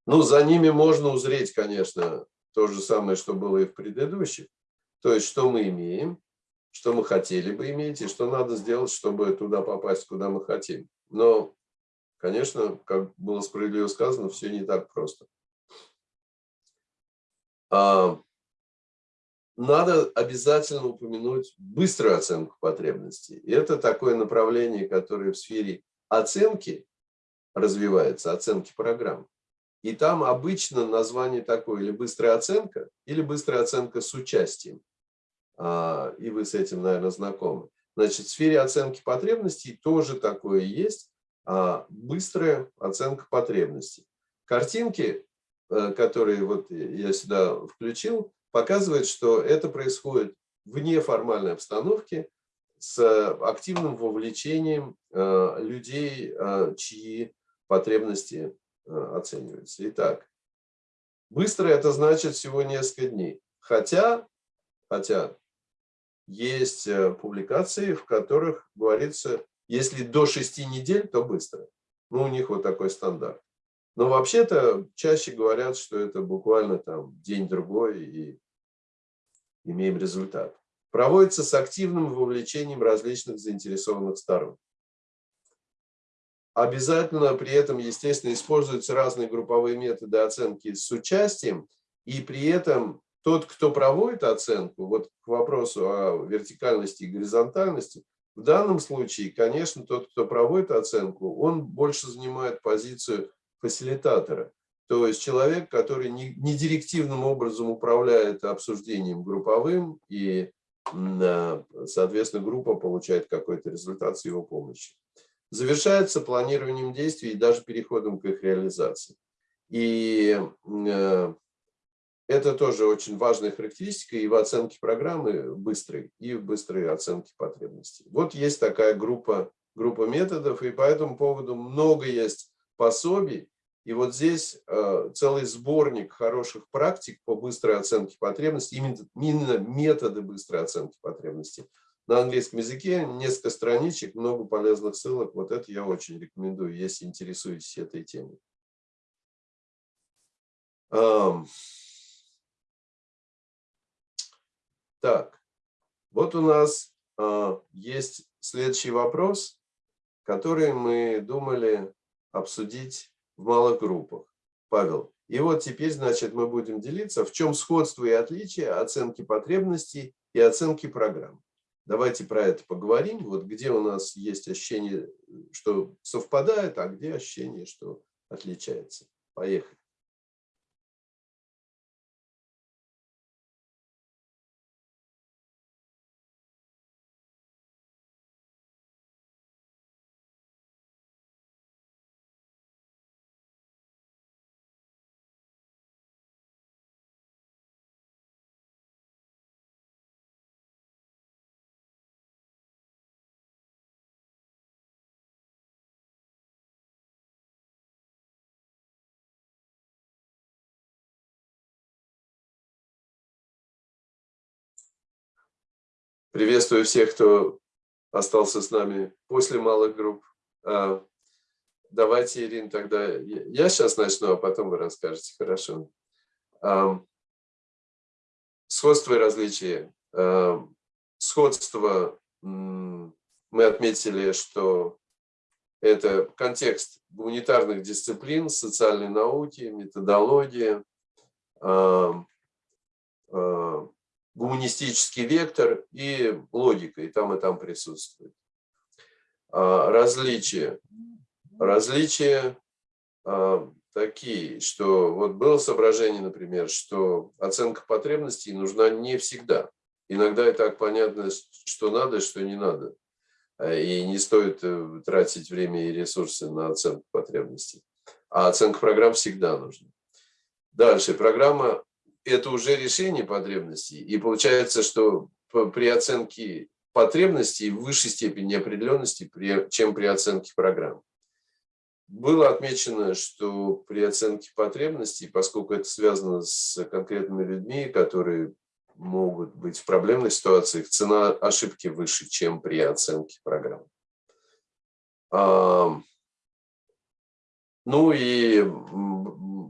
Ну, за ними можно узреть, конечно, то же самое, что было и в предыдущих. То есть, что мы имеем, что мы хотели бы иметь, и что надо сделать, чтобы туда попасть, куда мы хотим. Но, конечно, как было справедливо сказано, все не так просто. А, надо обязательно упомянуть быструю оценку потребностей. И это такое направление, которое в сфере оценки развивается, оценки программ. И там обычно название такое, или быстрая оценка, или быстрая оценка с участием. А, и вы с этим, наверное, знакомы. Значит, в сфере оценки потребностей тоже такое есть, а, быстрая оценка потребностей. Картинки, э, которые вот я сюда включил, показывают, что это происходит в неформальной обстановке с активным вовлечением э, людей, э, чьи потребности оцениваются. Итак, быстро это значит всего несколько дней. Хотя, хотя есть публикации, в которых говорится, если до 6 недель, то быстро. Ну, у них вот такой стандарт. Но вообще-то чаще говорят, что это буквально там день-другой и имеем результат. Проводится с активным вовлечением различных заинтересованных сторон. Обязательно при этом, естественно, используются разные групповые методы оценки с участием, и при этом тот, кто проводит оценку, вот к вопросу о вертикальности и горизонтальности, в данном случае, конечно, тот, кто проводит оценку, он больше занимает позицию фасилитатора. То есть человек, который не, директивным образом управляет обсуждением групповым, и, соответственно, группа получает какой-то результат с его помощью. Завершается планированием действий и даже переходом к их реализации. И э, это тоже очень важная характеристика и в оценке программы быстрой, и в быстрой оценке потребностей. Вот есть такая группа, группа методов, и по этому поводу много есть пособий. И вот здесь э, целый сборник хороших практик по быстрой оценке потребностей, именно, методы быстрой оценки потребностей. На английском языке несколько страничек, много полезных ссылок. Вот это я очень рекомендую, если интересуетесь этой темой. Так, вот у нас э, есть следующий вопрос, который мы думали обсудить в малых группах. Павел, и вот теперь, значит, мы будем делиться, в чем сходство и отличие оценки потребностей и оценки программ. Давайте про это поговорим. Вот где у нас есть ощущение, что совпадает, а где ощущение, что отличается. Поехали. Приветствую всех, кто остался с нами после малых групп. А, давайте, Ирина, тогда я сейчас начну, а потом вы расскажете, хорошо. А, сходство и различия. А, сходство мы отметили, что это контекст гуманитарных дисциплин, социальной науки, методология, гуманистический вектор и логика, и там, и там присутствует. А, различия. Различия а, такие, что вот было соображение, например, что оценка потребностей нужна не всегда. Иногда и так понятно, что надо, что не надо. А, и не стоит э, тратить время и ресурсы на оценку потребностей. А оценка программ всегда нужна. Дальше. Программа это уже решение потребностей. И получается, что при оценке потребностей в высшей степени неопределенности, чем при оценке программ. Было отмечено, что при оценке потребностей, поскольку это связано с конкретными людьми, которые могут быть в проблемных ситуациях, цена ошибки выше, чем при оценке программ. Ну и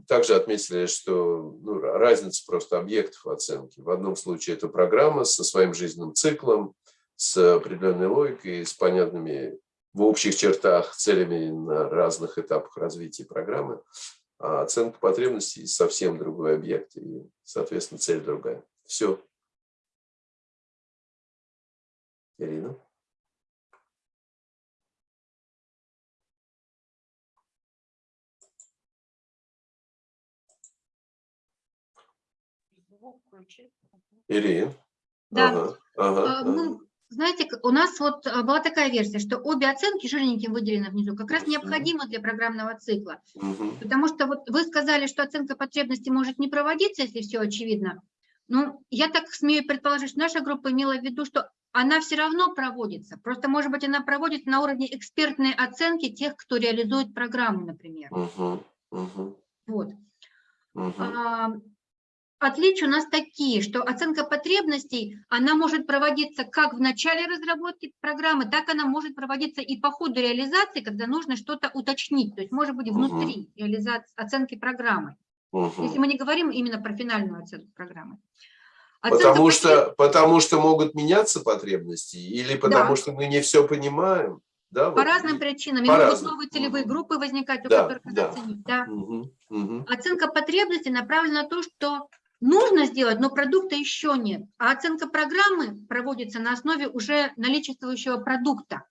также отметили, что ну, разница просто объектов оценки. В одном случае это программа со своим жизненным циклом, с определенной логикой, с понятными в общих чертах целями на разных этапах развития программы. А оценка потребностей совсем другой объект, и, соответственно, цель другая. Все. Ирина? Ирина? Да. Ага, ага, а, ну, знаете, у нас вот а, была такая версия, что обе оценки жирненьким выделены внизу, как раз необходимы для программного цикла. Угу. Потому что вот вы сказали, что оценка потребностей может не проводиться, если все очевидно. Ну, я так смею предположить, что наша группа имела в виду, что она все равно проводится. Просто, может быть, она проводится на уровне экспертной оценки тех, кто реализует программу, например. Угу. Угу. Вот. Угу. А, Отличия у нас такие, что оценка потребностей, она может проводиться как в начале разработки программы, так она может проводиться и по ходу реализации, когда нужно что-то уточнить, то есть может быть внутри угу. реализации, оценки программы. Угу. Если мы не говорим именно про финальную оценку программы. Оценка потому, что, потому что могут меняться потребности или потому да. что мы не все понимаем? Да, по вот. разным причинам. По могут новые целевые угу. группы возникать, у да, которых да. оценить. Да. Угу. Угу. Оценка потребностей направлена на то, что нужно сделать, но продукта еще нет. А оценка программы проводится на основе уже наличествующего продукта,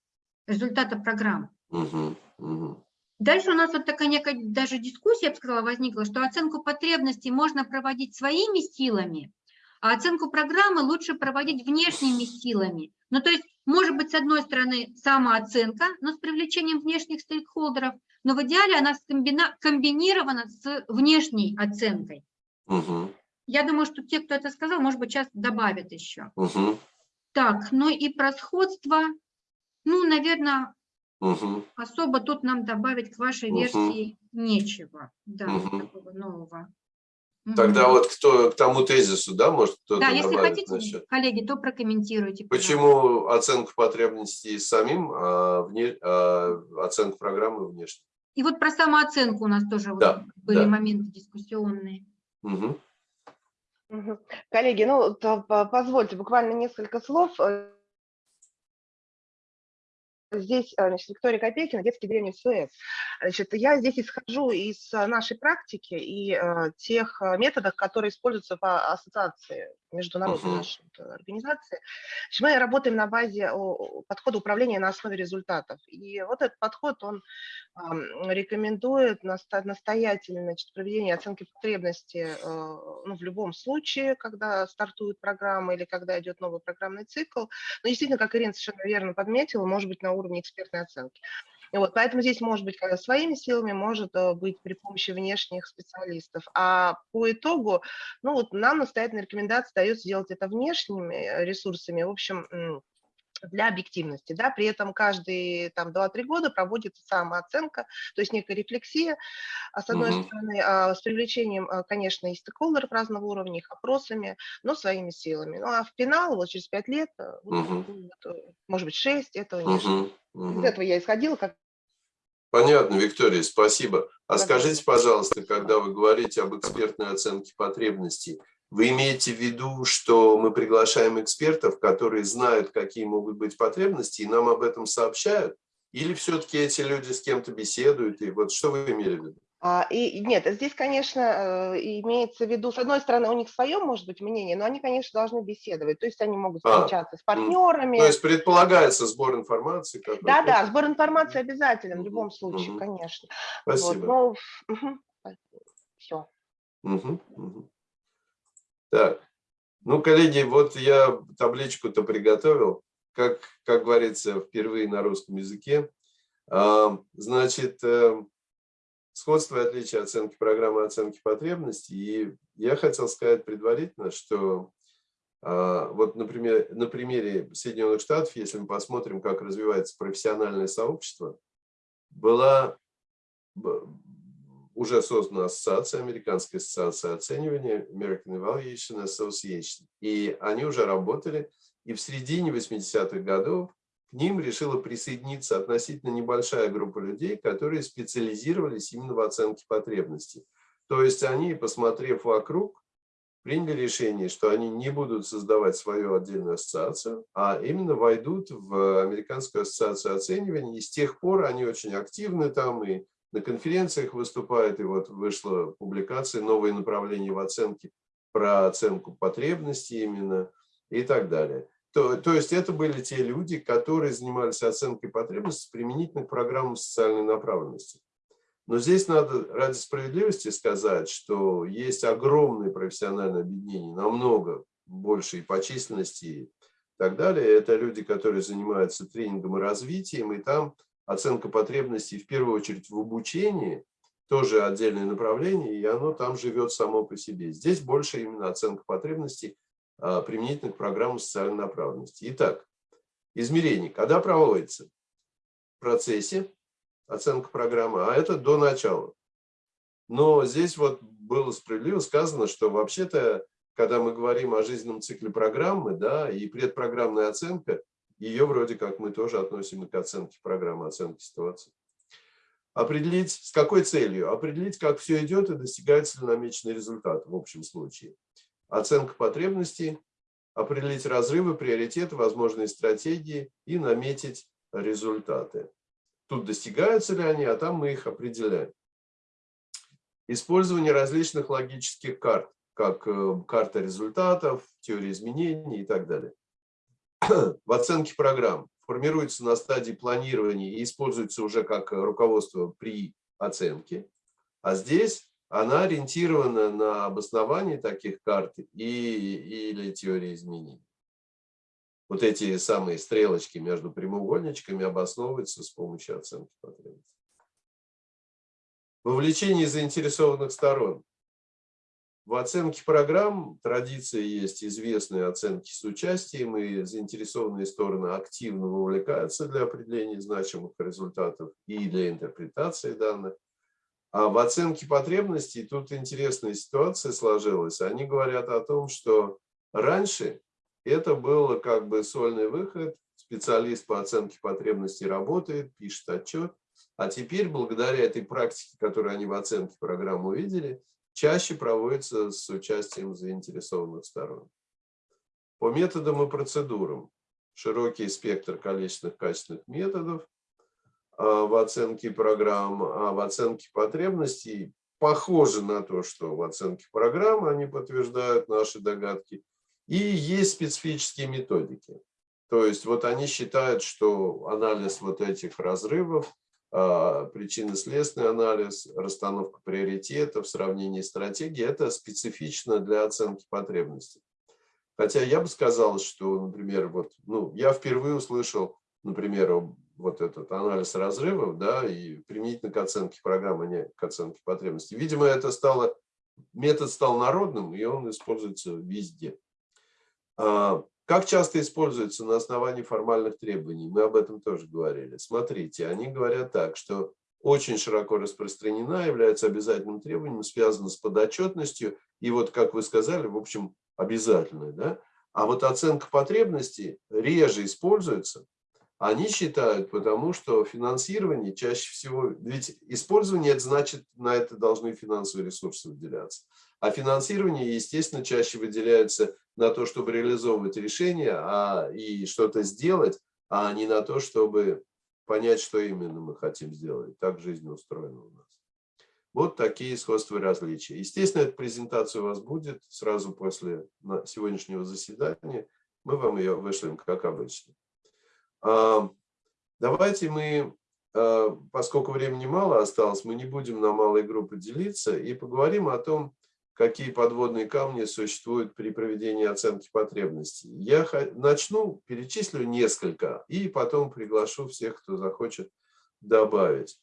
результата программы. Угу, угу. Дальше у нас вот такая некая даже дискуссия, я бы сказала, возникла, что оценку потребностей можно проводить своими силами, а оценку программы лучше проводить внешними силами. Ну, то есть, может быть, с одной стороны, самооценка, но с привлечением внешних стейкхолдеров, но в идеале она комбинирована с внешней оценкой. Угу. Я думаю, что те, кто это сказал, может быть, сейчас добавят еще. Угу. Так, ну и про сходство, ну, наверное, угу. особо тут нам добавить к вашей угу. версии нечего, да, угу. такого нового. Тогда вот кто к тому тезису, да, может кто-то Да, если хотите, насчет... коллеги, то прокомментируйте. Почему оценку потребностей самим, а, вне, а оценку программы внешне? И вот про самооценку у нас тоже да, вот были да. моменты дискуссионные. Угу. Коллеги, ну, позвольте буквально несколько слов. Здесь, э, значит, Виктория Копейкина, детский древний Суэц. Значит, я здесь исхожу из э, нашей практики и э, тех методов, которые используются по ассоциации, международной uh -huh. нашей организации. Значит, мы работаем на базе подхода управления на основе результатов. И вот этот подход, он э, рекомендует настоятельно значит, проведение оценки потребности э, ну, в любом случае, когда стартует программа или когда идет новый программный цикл. Но действительно, как Ирина совершенно верно подметила, может быть на уровне экспертной оценки. Вот, поэтому здесь может быть своими силами, может э, быть при помощи внешних специалистов. А по итогу, ну вот нам настоятельная рекомендация дается сделать это внешними э, ресурсами. В общем, для объективности, да, при этом каждые там 2-3 года проводится самооценка, то есть некая рефлексия, а с одной угу. стороны, а, с привлечением, а, конечно, и стейкхолдеров разного уровня, их опросами, но своими силами. Ну а в финал, вот через 5 лет, угу. может быть 6, этого угу. нет. Угу. Из этого я исходила, как Понятно, Виктория, спасибо. А скажите, пожалуйста, когда вы говорите об экспертной оценке потребностей, вы имеете в виду, что мы приглашаем экспертов, которые знают, какие могут быть потребности, и нам об этом сообщают? Или все-таки эти люди с кем-то беседуют? И вот что вы имели в виду? А, и нет, здесь, конечно, э, имеется в виду, с одной стороны, у них свое, может быть, мнение, но они, конечно, должны беседовать, то есть они могут а, встречаться а, с партнерами. То есть предполагается сбор информации? Да, да, сбор информации обязателен в любом случае, угу. конечно. Спасибо. Вот, но, угу, все. Угу, угу. Так, ну, коллеги, вот я табличку-то приготовил, как, как говорится, впервые на русском языке. А, значит, э, сходство и отличие оценки программы оценки потребностей. И я хотел сказать предварительно, что а, вот, например, на примере Соединенных Штатов, если мы посмотрим, как развивается профессиональное сообщество, была уже создана ассоциация, Американская ассоциация оценивания, American Evaluation Association. И они уже работали, и в середине 80-х годов к ним решила присоединиться относительно небольшая группа людей, которые специализировались именно в оценке потребностей. То есть они, посмотрев вокруг, приняли решение, что они не будут создавать свою отдельную ассоциацию, а именно войдут в Американскую ассоциацию оценивания. И с тех пор они очень активны там и на конференциях выступают. И вот вышла публикация «Новые направления в оценке» про оценку потребностей именно и так далее. То, то есть это были те люди, которые занимались оценкой потребностей применительно к программам социальной направленности. Но здесь надо ради справедливости сказать, что есть огромные профессиональные объединения, намного больше и по численности и так далее. Это люди, которые занимаются тренингом и развитием, и там оценка потребностей в первую очередь в обучении, тоже отдельное направление, и оно там живет само по себе. Здесь больше именно оценка потребностей а, применительно к программам социальной направленности. Итак, измерение. Когда проводится? В процессе оценка программы, а это до начала. Но здесь вот было справедливо сказано, что вообще-то, когда мы говорим о жизненном цикле программы, да, и предпрограммная оценка, ее вроде как мы тоже относим к оценке программы, оценке ситуации. Определить, с какой целью? Определить, как все идет и достигается ли намеченный результат в общем случае. Оценка потребностей, определить разрывы, приоритеты, возможные стратегии и наметить результаты. Тут достигаются ли они, а там мы их определяем. Использование различных логических карт, как э, карта результатов, теория изменений и так далее. В оценке программ формируется на стадии планирования и используется уже как руководство при оценке. А здесь она ориентирована на обоснование таких карт и, или теории изменений вот эти самые стрелочки между прямоугольничками обосновываются с помощью оценки потребностей. Вовлечение заинтересованных сторон. В оценке программ традиция есть известные оценки с участием, и заинтересованные стороны активно вовлекаются для определения значимых результатов и для интерпретации данных. А в оценке потребностей тут интересная ситуация сложилась. Они говорят о том, что раньше это было как бы сольный выход. Специалист по оценке потребностей работает, пишет отчет. А теперь, благодаря этой практике, которую они в оценке программы увидели, чаще проводится с участием заинтересованных сторон. По методам и процедурам. Широкий спектр количественных качественных методов а, в оценке программ, а в оценке потребностей похоже на то, что в оценке программы они подтверждают наши догадки – и есть специфические методики. То есть вот они считают, что анализ вот этих разрывов, причинно-следственный анализ, расстановка приоритетов, сравнение стратегий – это специфично для оценки потребностей. Хотя я бы сказал, что, например, вот, ну, я впервые услышал, например, вот этот анализ разрывов, да, и применительно к оценке программы, а не к оценке потребностей. Видимо, это стало, метод стал народным, и он используется везде. А, как часто используется на основании формальных требований? Мы об этом тоже говорили. Смотрите, они говорят так, что очень широко распространена, является обязательным требованием, связано с подотчетностью. И вот, как вы сказали, в общем, обязательно. Да? А вот оценка потребностей реже используется. Они считают, потому что финансирование чаще всего... Ведь использование, это значит, на это должны финансовые ресурсы выделяться. А финансирование, естественно, чаще выделяется на то, чтобы реализовывать решения а, и что-то сделать, а не на то, чтобы понять, что именно мы хотим сделать. Так жизнь устроена у нас. Вот такие сходства и различия. Естественно, эта презентация у вас будет сразу после сегодняшнего заседания. Мы вам ее вышлем, как обычно. Давайте мы, а, поскольку времени мало осталось, мы не будем на малые группы делиться и поговорим о том, какие подводные камни существуют при проведении оценки потребностей. Я начну, перечислю несколько, и потом приглашу всех, кто захочет добавить.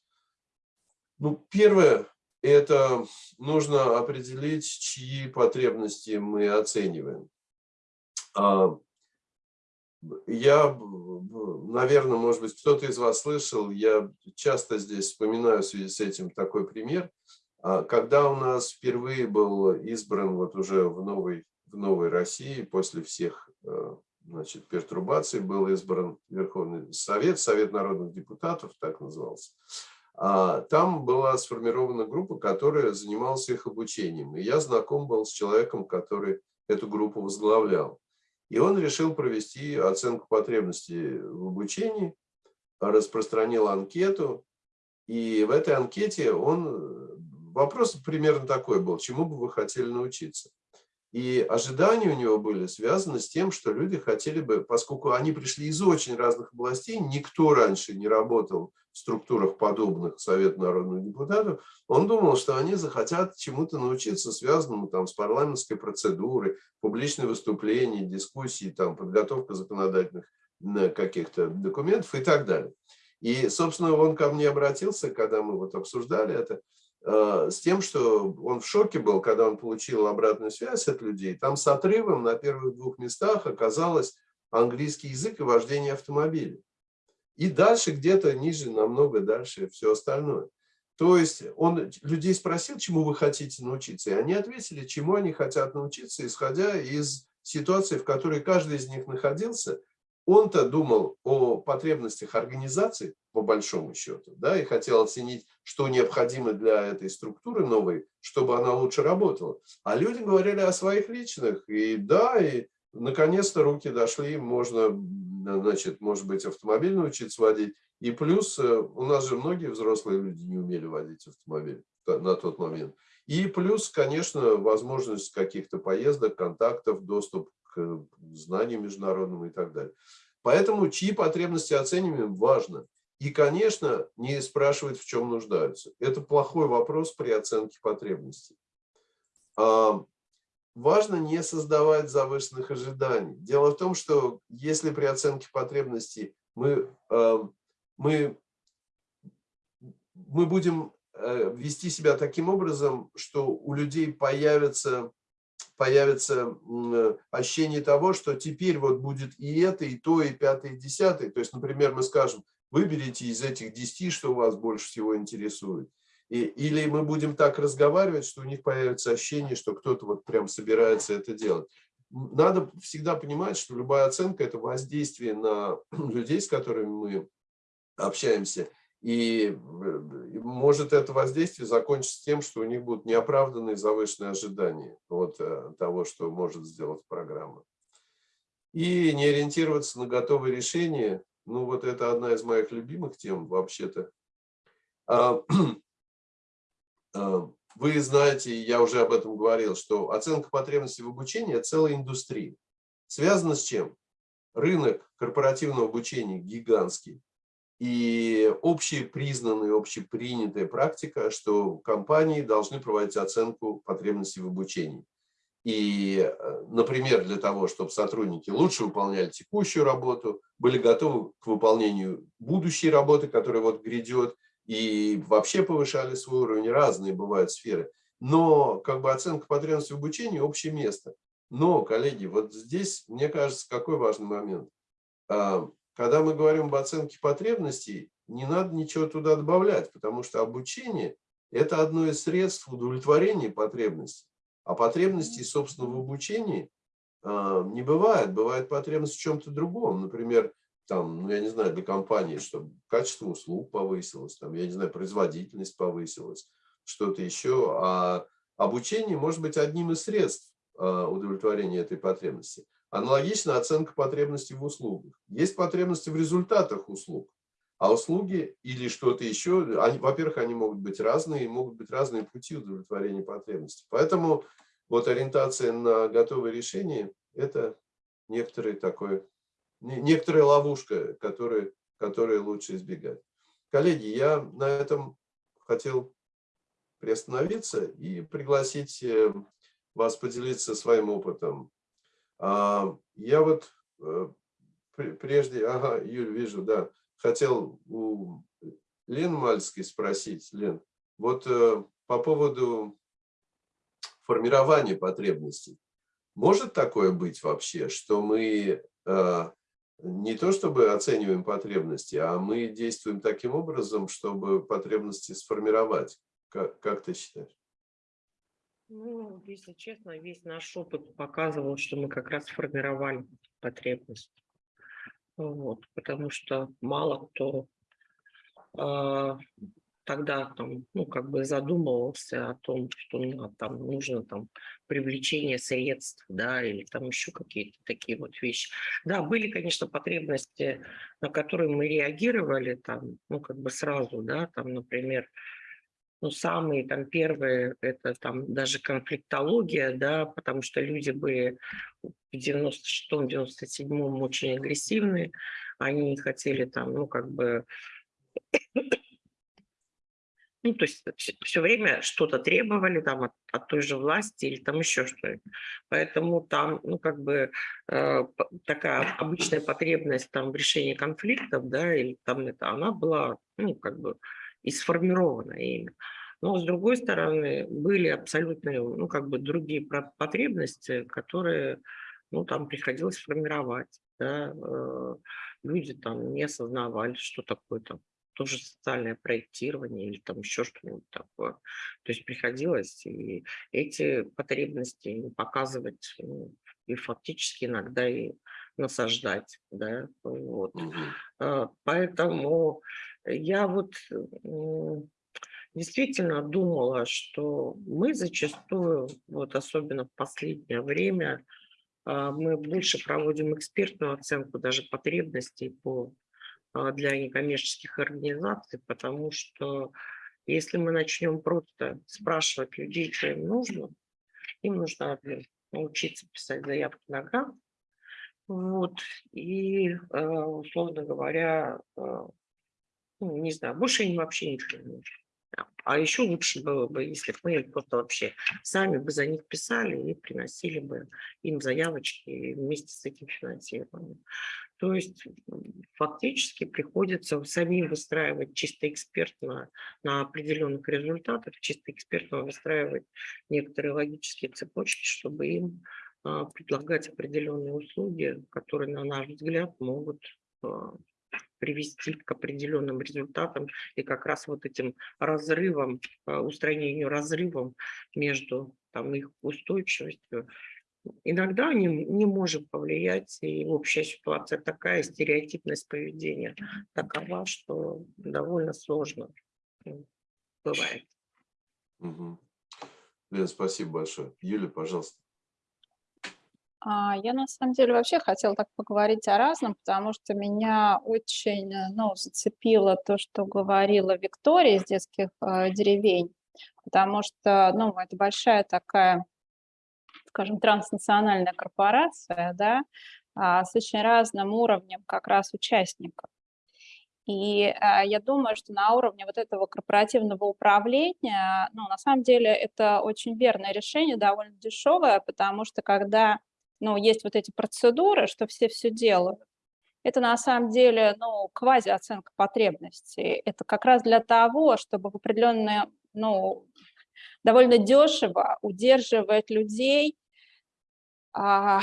Ну, первое, это нужно определить, чьи потребности мы оцениваем. А, я, наверное, может быть, кто-то из вас слышал, я часто здесь вспоминаю в связи с этим такой пример – когда у нас впервые был избран вот уже в новой, в новой России, после всех э, значит, пертурбаций, был избран Верховный Совет, Совет народных депутатов, так назывался, А там была сформирована группа, которая занималась их обучением. И я знаком был с человеком, который эту группу возглавлял. И он решил провести оценку потребностей в обучении, распространил анкету. И в этой анкете он... Вопрос примерно такой был, чему бы вы хотели научиться. И ожидания у него были связаны с тем, что люди хотели бы, поскольку они пришли из очень разных областей, никто раньше не работал в структурах подобных Совет народных депутатов, он думал, что они захотят чему-то научиться, связанному там, с парламентской процедурой, публичные выступления, дискуссии, там, подготовка законодательных каких-то документов и так далее. И, собственно, он ко мне обратился, когда мы вот обсуждали это, Э, с тем, что он в шоке был, когда он получил обратную связь от людей. Там с отрывом на первых двух местах оказалось английский язык и вождение автомобиля. И дальше где-то ниже, намного дальше все остальное. То есть он людей спросил, чему вы хотите научиться, и они ответили, чему они хотят научиться, исходя из ситуации, в которой каждый из них находился – он-то думал о потребностях организации, по большому счету, да, и хотел оценить, что необходимо для этой структуры новой, чтобы она лучше работала. А люди говорили о своих личных, и да, и наконец-то руки дошли, можно, значит, может быть, автомобиль научиться водить. И плюс э, у нас же многие взрослые люди не умели водить автомобиль на тот момент. И плюс, конечно, возможность каких-то поездок, контактов, доступ к знаниям международным и так далее. Поэтому чьи потребности оцениваем важно. И, конечно, не спрашивать, в чем нуждаются. Это плохой вопрос при оценке потребностей. А, важно не создавать завышенных ожиданий. Дело в том, что если при оценке потребностей мы, а, мы, мы будем э, вести себя таким образом, что у людей появится появится э, ощущение того, что теперь вот будет и это, и то, и пятое, и десятое. То есть, например, мы скажем, выберите из этих десяти, что вас больше всего интересует. И, или мы будем так разговаривать, что у них появится ощущение, что кто-то вот прям собирается это делать. Надо всегда понимать, что любая оценка – это воздействие на (clears throat) людей, с которыми мы общаемся – и может это воздействие закончиться тем, что у них будут неоправданные завышенные ожидания от э, того, что может сделать программа. И не ориентироваться на готовые решения, ну вот это одна из моих любимых тем вообще-то. А, (clears throat) а, вы знаете, я уже об этом говорил, что оценка потребностей в обучении – это целая индустрия. Связано с чем? Рынок корпоративного обучения гигантский. И общепризнанная, общепринятая практика, что компании должны проводить оценку потребностей в обучении. И, э, например, для того, чтобы сотрудники лучше выполняли текущую работу, были готовы к выполнению будущей работы, которая вот грядет, и вообще повышали свой уровень, разные бывают сферы. Но как бы оценка потребностей в обучении – общее место. Но, коллеги, вот здесь, мне кажется, какой важный момент. А, когда мы говорим об оценке потребностей, не надо ничего туда добавлять, потому что обучение – это одно из средств удовлетворения потребностей. А потребностей, собственно, в обучении э, не бывает. Бывает потребность в чем-то другом. Например, там, ну, я не знаю, для компании, чтобы качество услуг повысилось, там, я не знаю, производительность повысилась, что-то еще. А обучение может быть одним из средств э, удовлетворения этой потребности. Аналогично оценка потребностей в услугах. Есть потребности в результатах услуг, а услуги или что-то еще, во-первых, они могут быть разные, могут быть разные пути удовлетворения потребностей. Поэтому вот ориентация на готовые решения – это некоторый такой, некоторая ловушка, которую, которую лучше избегать. Коллеги, я на этом хотел приостановиться и пригласить э, вас поделиться своим опытом я вот э, прежде, ага, Юль, вижу, да, хотел у Лен Мальской спросить, Лен, вот э, по поводу формирования потребностей. Может такое быть вообще, что мы э, не то чтобы оцениваем потребности, а мы действуем таким образом, чтобы потребности сформировать? Как, как ты считаешь? Ну, если честно, весь наш опыт показывал, что мы как раз формировали потребность. Вот, потому что мало кто э, тогда там, ну, как бы задумывался о том, что ну, там нужно там привлечение средств, да, или там еще какие-то такие вот вещи. Да, были, конечно, потребности, на которые мы реагировали там, ну, как бы сразу, да, там, например, ну, самые там первые, это там даже конфликтология, да, потому что люди были в 96-м, 97-м очень агрессивные, они хотели там, ну, как бы ну, то есть все, время что-то требовали там от, от той же власти или там еще что-то. Поэтому там, ну, как бы э, такая обычная потребность там в решении конфликтов, да, или там это, она была, ну, как бы и сформирована ими. Но, с другой стороны, были абсолютно, ну, как бы другие потребности, которые, ну, там приходилось формировать, да, э, люди там не осознавали, что такое там тоже социальное проектирование или там еще что-нибудь такое. То есть приходилось и эти потребности показывать ну, и фактически иногда и насаждать. Да? Вот. Угу. Поэтому я вот действительно думала, что мы зачастую, вот особенно в последнее время, а, мы больше проводим экспертную оценку даже потребностей по а, для некоммерческих организаций, потому что если мы начнем просто спрашивать людей, что им нужно, им нужно научиться писать заявки на грант, вот, и, а, условно говоря, ну, не знаю, больше им вообще ничего не нужно. А еще лучше было бы, если бы мы просто вообще сами бы за них писали и приносили бы им заявочки вместе с этим финансированием. То есть фактически приходится самим выстраивать чисто экспертно на определенных результатах, чисто экспертно выстраивать некоторые логические цепочки, чтобы им а, предлагать определенные услуги, которые, на наш взгляд, могут а, привести к определенным результатам и как раз вот этим разрывом, а, устранению разрывом между там, их устойчивостью Иногда не, не можем повлиять, и общая ситуация такая, стереотипность поведения такова, что довольно сложно бывает. Угу. Лен, спасибо большое. Юля, пожалуйста. А, я на самом деле вообще хотела так поговорить о разном, потому что меня очень ну, зацепило то, что говорила Виктория из детских э, деревень, потому что ну, это большая такая скажем, транснациональная корпорация, да, а, с очень разным уровнем как раз участников. И а, я думаю, что на уровне вот этого корпоративного управления, ну, на самом деле это очень верное решение, довольно дешевое, потому что когда, ну, есть вот эти процедуры, что все все делают, это на самом деле, ну, квази-оценка потребностей. Это как раз для того, чтобы в определенные, ну, довольно дешево удерживать людей а,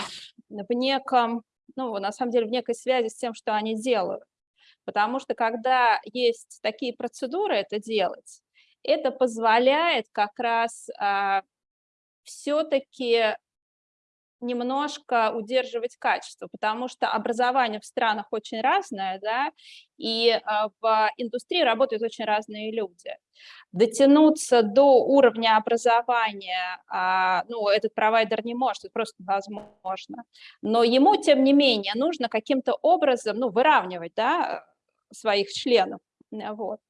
в неком, ну, на самом деле, в некой связи с тем, что они делают. Потому что когда есть такие процедуры это делать, это позволяет как раз а, все-таки немножко удерживать качество, потому что образование в странах очень разное, да, и а, в индустрии работают очень разные люди. Дотянуться до уровня образования, а, ну, этот провайдер не может, это просто невозможно, но ему, тем не менее, нужно каким-то образом, ну, выравнивать, да, своих членов, вот.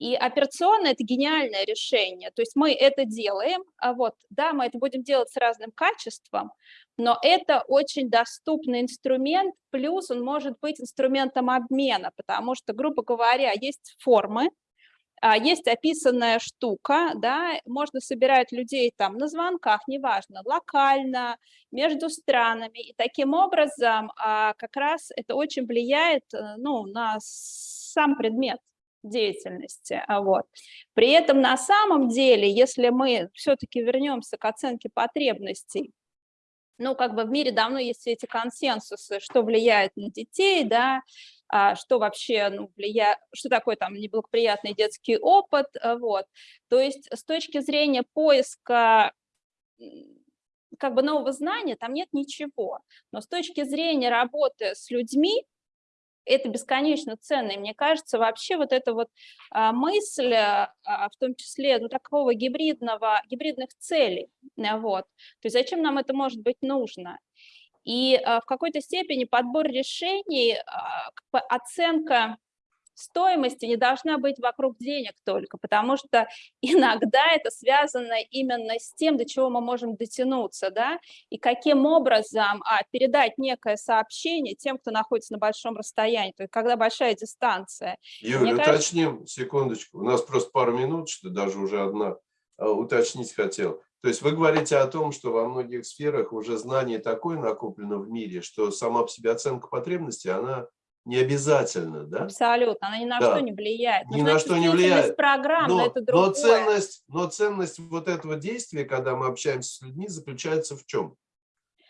И операционно это гениальное решение. То есть мы это делаем, а вот, да, мы это будем делать с разным качеством, но это очень доступный инструмент, плюс он может быть инструментом обмена, потому что, грубо говоря, есть формы, а, есть описанная штука, да, можно собирать людей там на звонках, неважно, локально, между странами, и таким образом а, как раз это очень влияет э, ну, на сам предмет деятельности. А вот. При этом на самом деле, если мы все-таки вернемся к оценке потребностей, ну, как бы в мире давно есть эти консенсусы, что влияет на детей, да, а что вообще ну, влияет, что такое там неблагоприятный детский опыт, а, вот. То есть с точки зрения поиска как бы нового знания там нет ничего, но с точки зрения работы с людьми, это бесконечно ценно. И мне кажется, вообще вот эта вот а, мысль, а, в том числе, ну, такого гибридного, гибридных целей, вот, то есть зачем нам это может быть нужно? И а, в какой-то степени подбор решений, а, оценка стоимости не должна быть вокруг денег только, потому что (laughs) иногда это связано именно с тем, до чего мы можем дотянуться, да, и каким образом а, передать некое сообщение тем, кто находится на большом расстоянии, то есть когда большая дистанция. Юля, Мне уточним, кажется... секундочку, у нас просто пару минут, что даже уже одна, а, уточнить хотел. То есть вы говорите о том, что во многих сферах уже знание такое накоплено в мире, что сама по себе оценка потребности, она не обязательно, да? Абсолютно, она ни на да. что не влияет. Ни на что не влияет. программ, но, но, это другое. Но ценность, но ценность вот этого действия, когда мы общаемся с людьми, заключается в чем?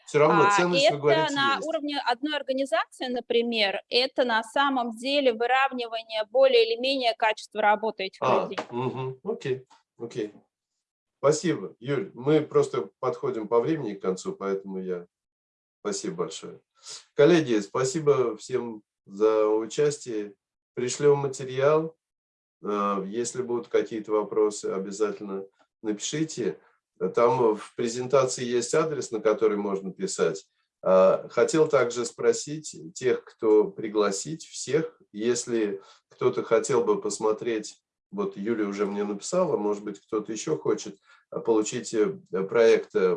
Все равно а, ценность, это вы говорите, на есть. уровне одной организации, например, это на самом деле выравнивание более или менее качества работы этих а, людей. Угу, окей, окей. Спасибо, Юль. Мы просто подходим по времени к концу, поэтому я... Спасибо большое. Коллеги, спасибо всем за участие. Пришлем материал. А, если будут какие-то вопросы, обязательно напишите. Там в презентации есть адрес, на который можно писать. А, хотел также спросить тех, кто пригласить, всех, если кто-то хотел бы посмотреть вот Юля уже мне написала, может быть, кто-то еще хочет а, получить э, проект э,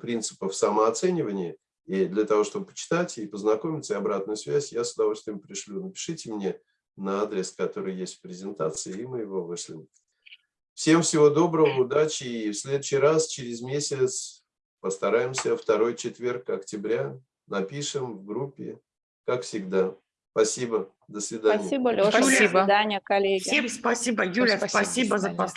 принципов самооценивания, и для того, чтобы почитать и познакомиться, и обратную связь, я с удовольствием пришлю. Напишите мне на адрес, который есть в презентации, и мы его вышлем. Всем всего доброго, удачи, и в следующий раз, через месяц, постараемся, второй четверг октября, напишем в группе, как всегда. Спасибо. До свидания. Спасибо, Леша. Спасибо. До свидания, коллеги. Всем спасибо, Юля. Спасибо, спасибо за последний.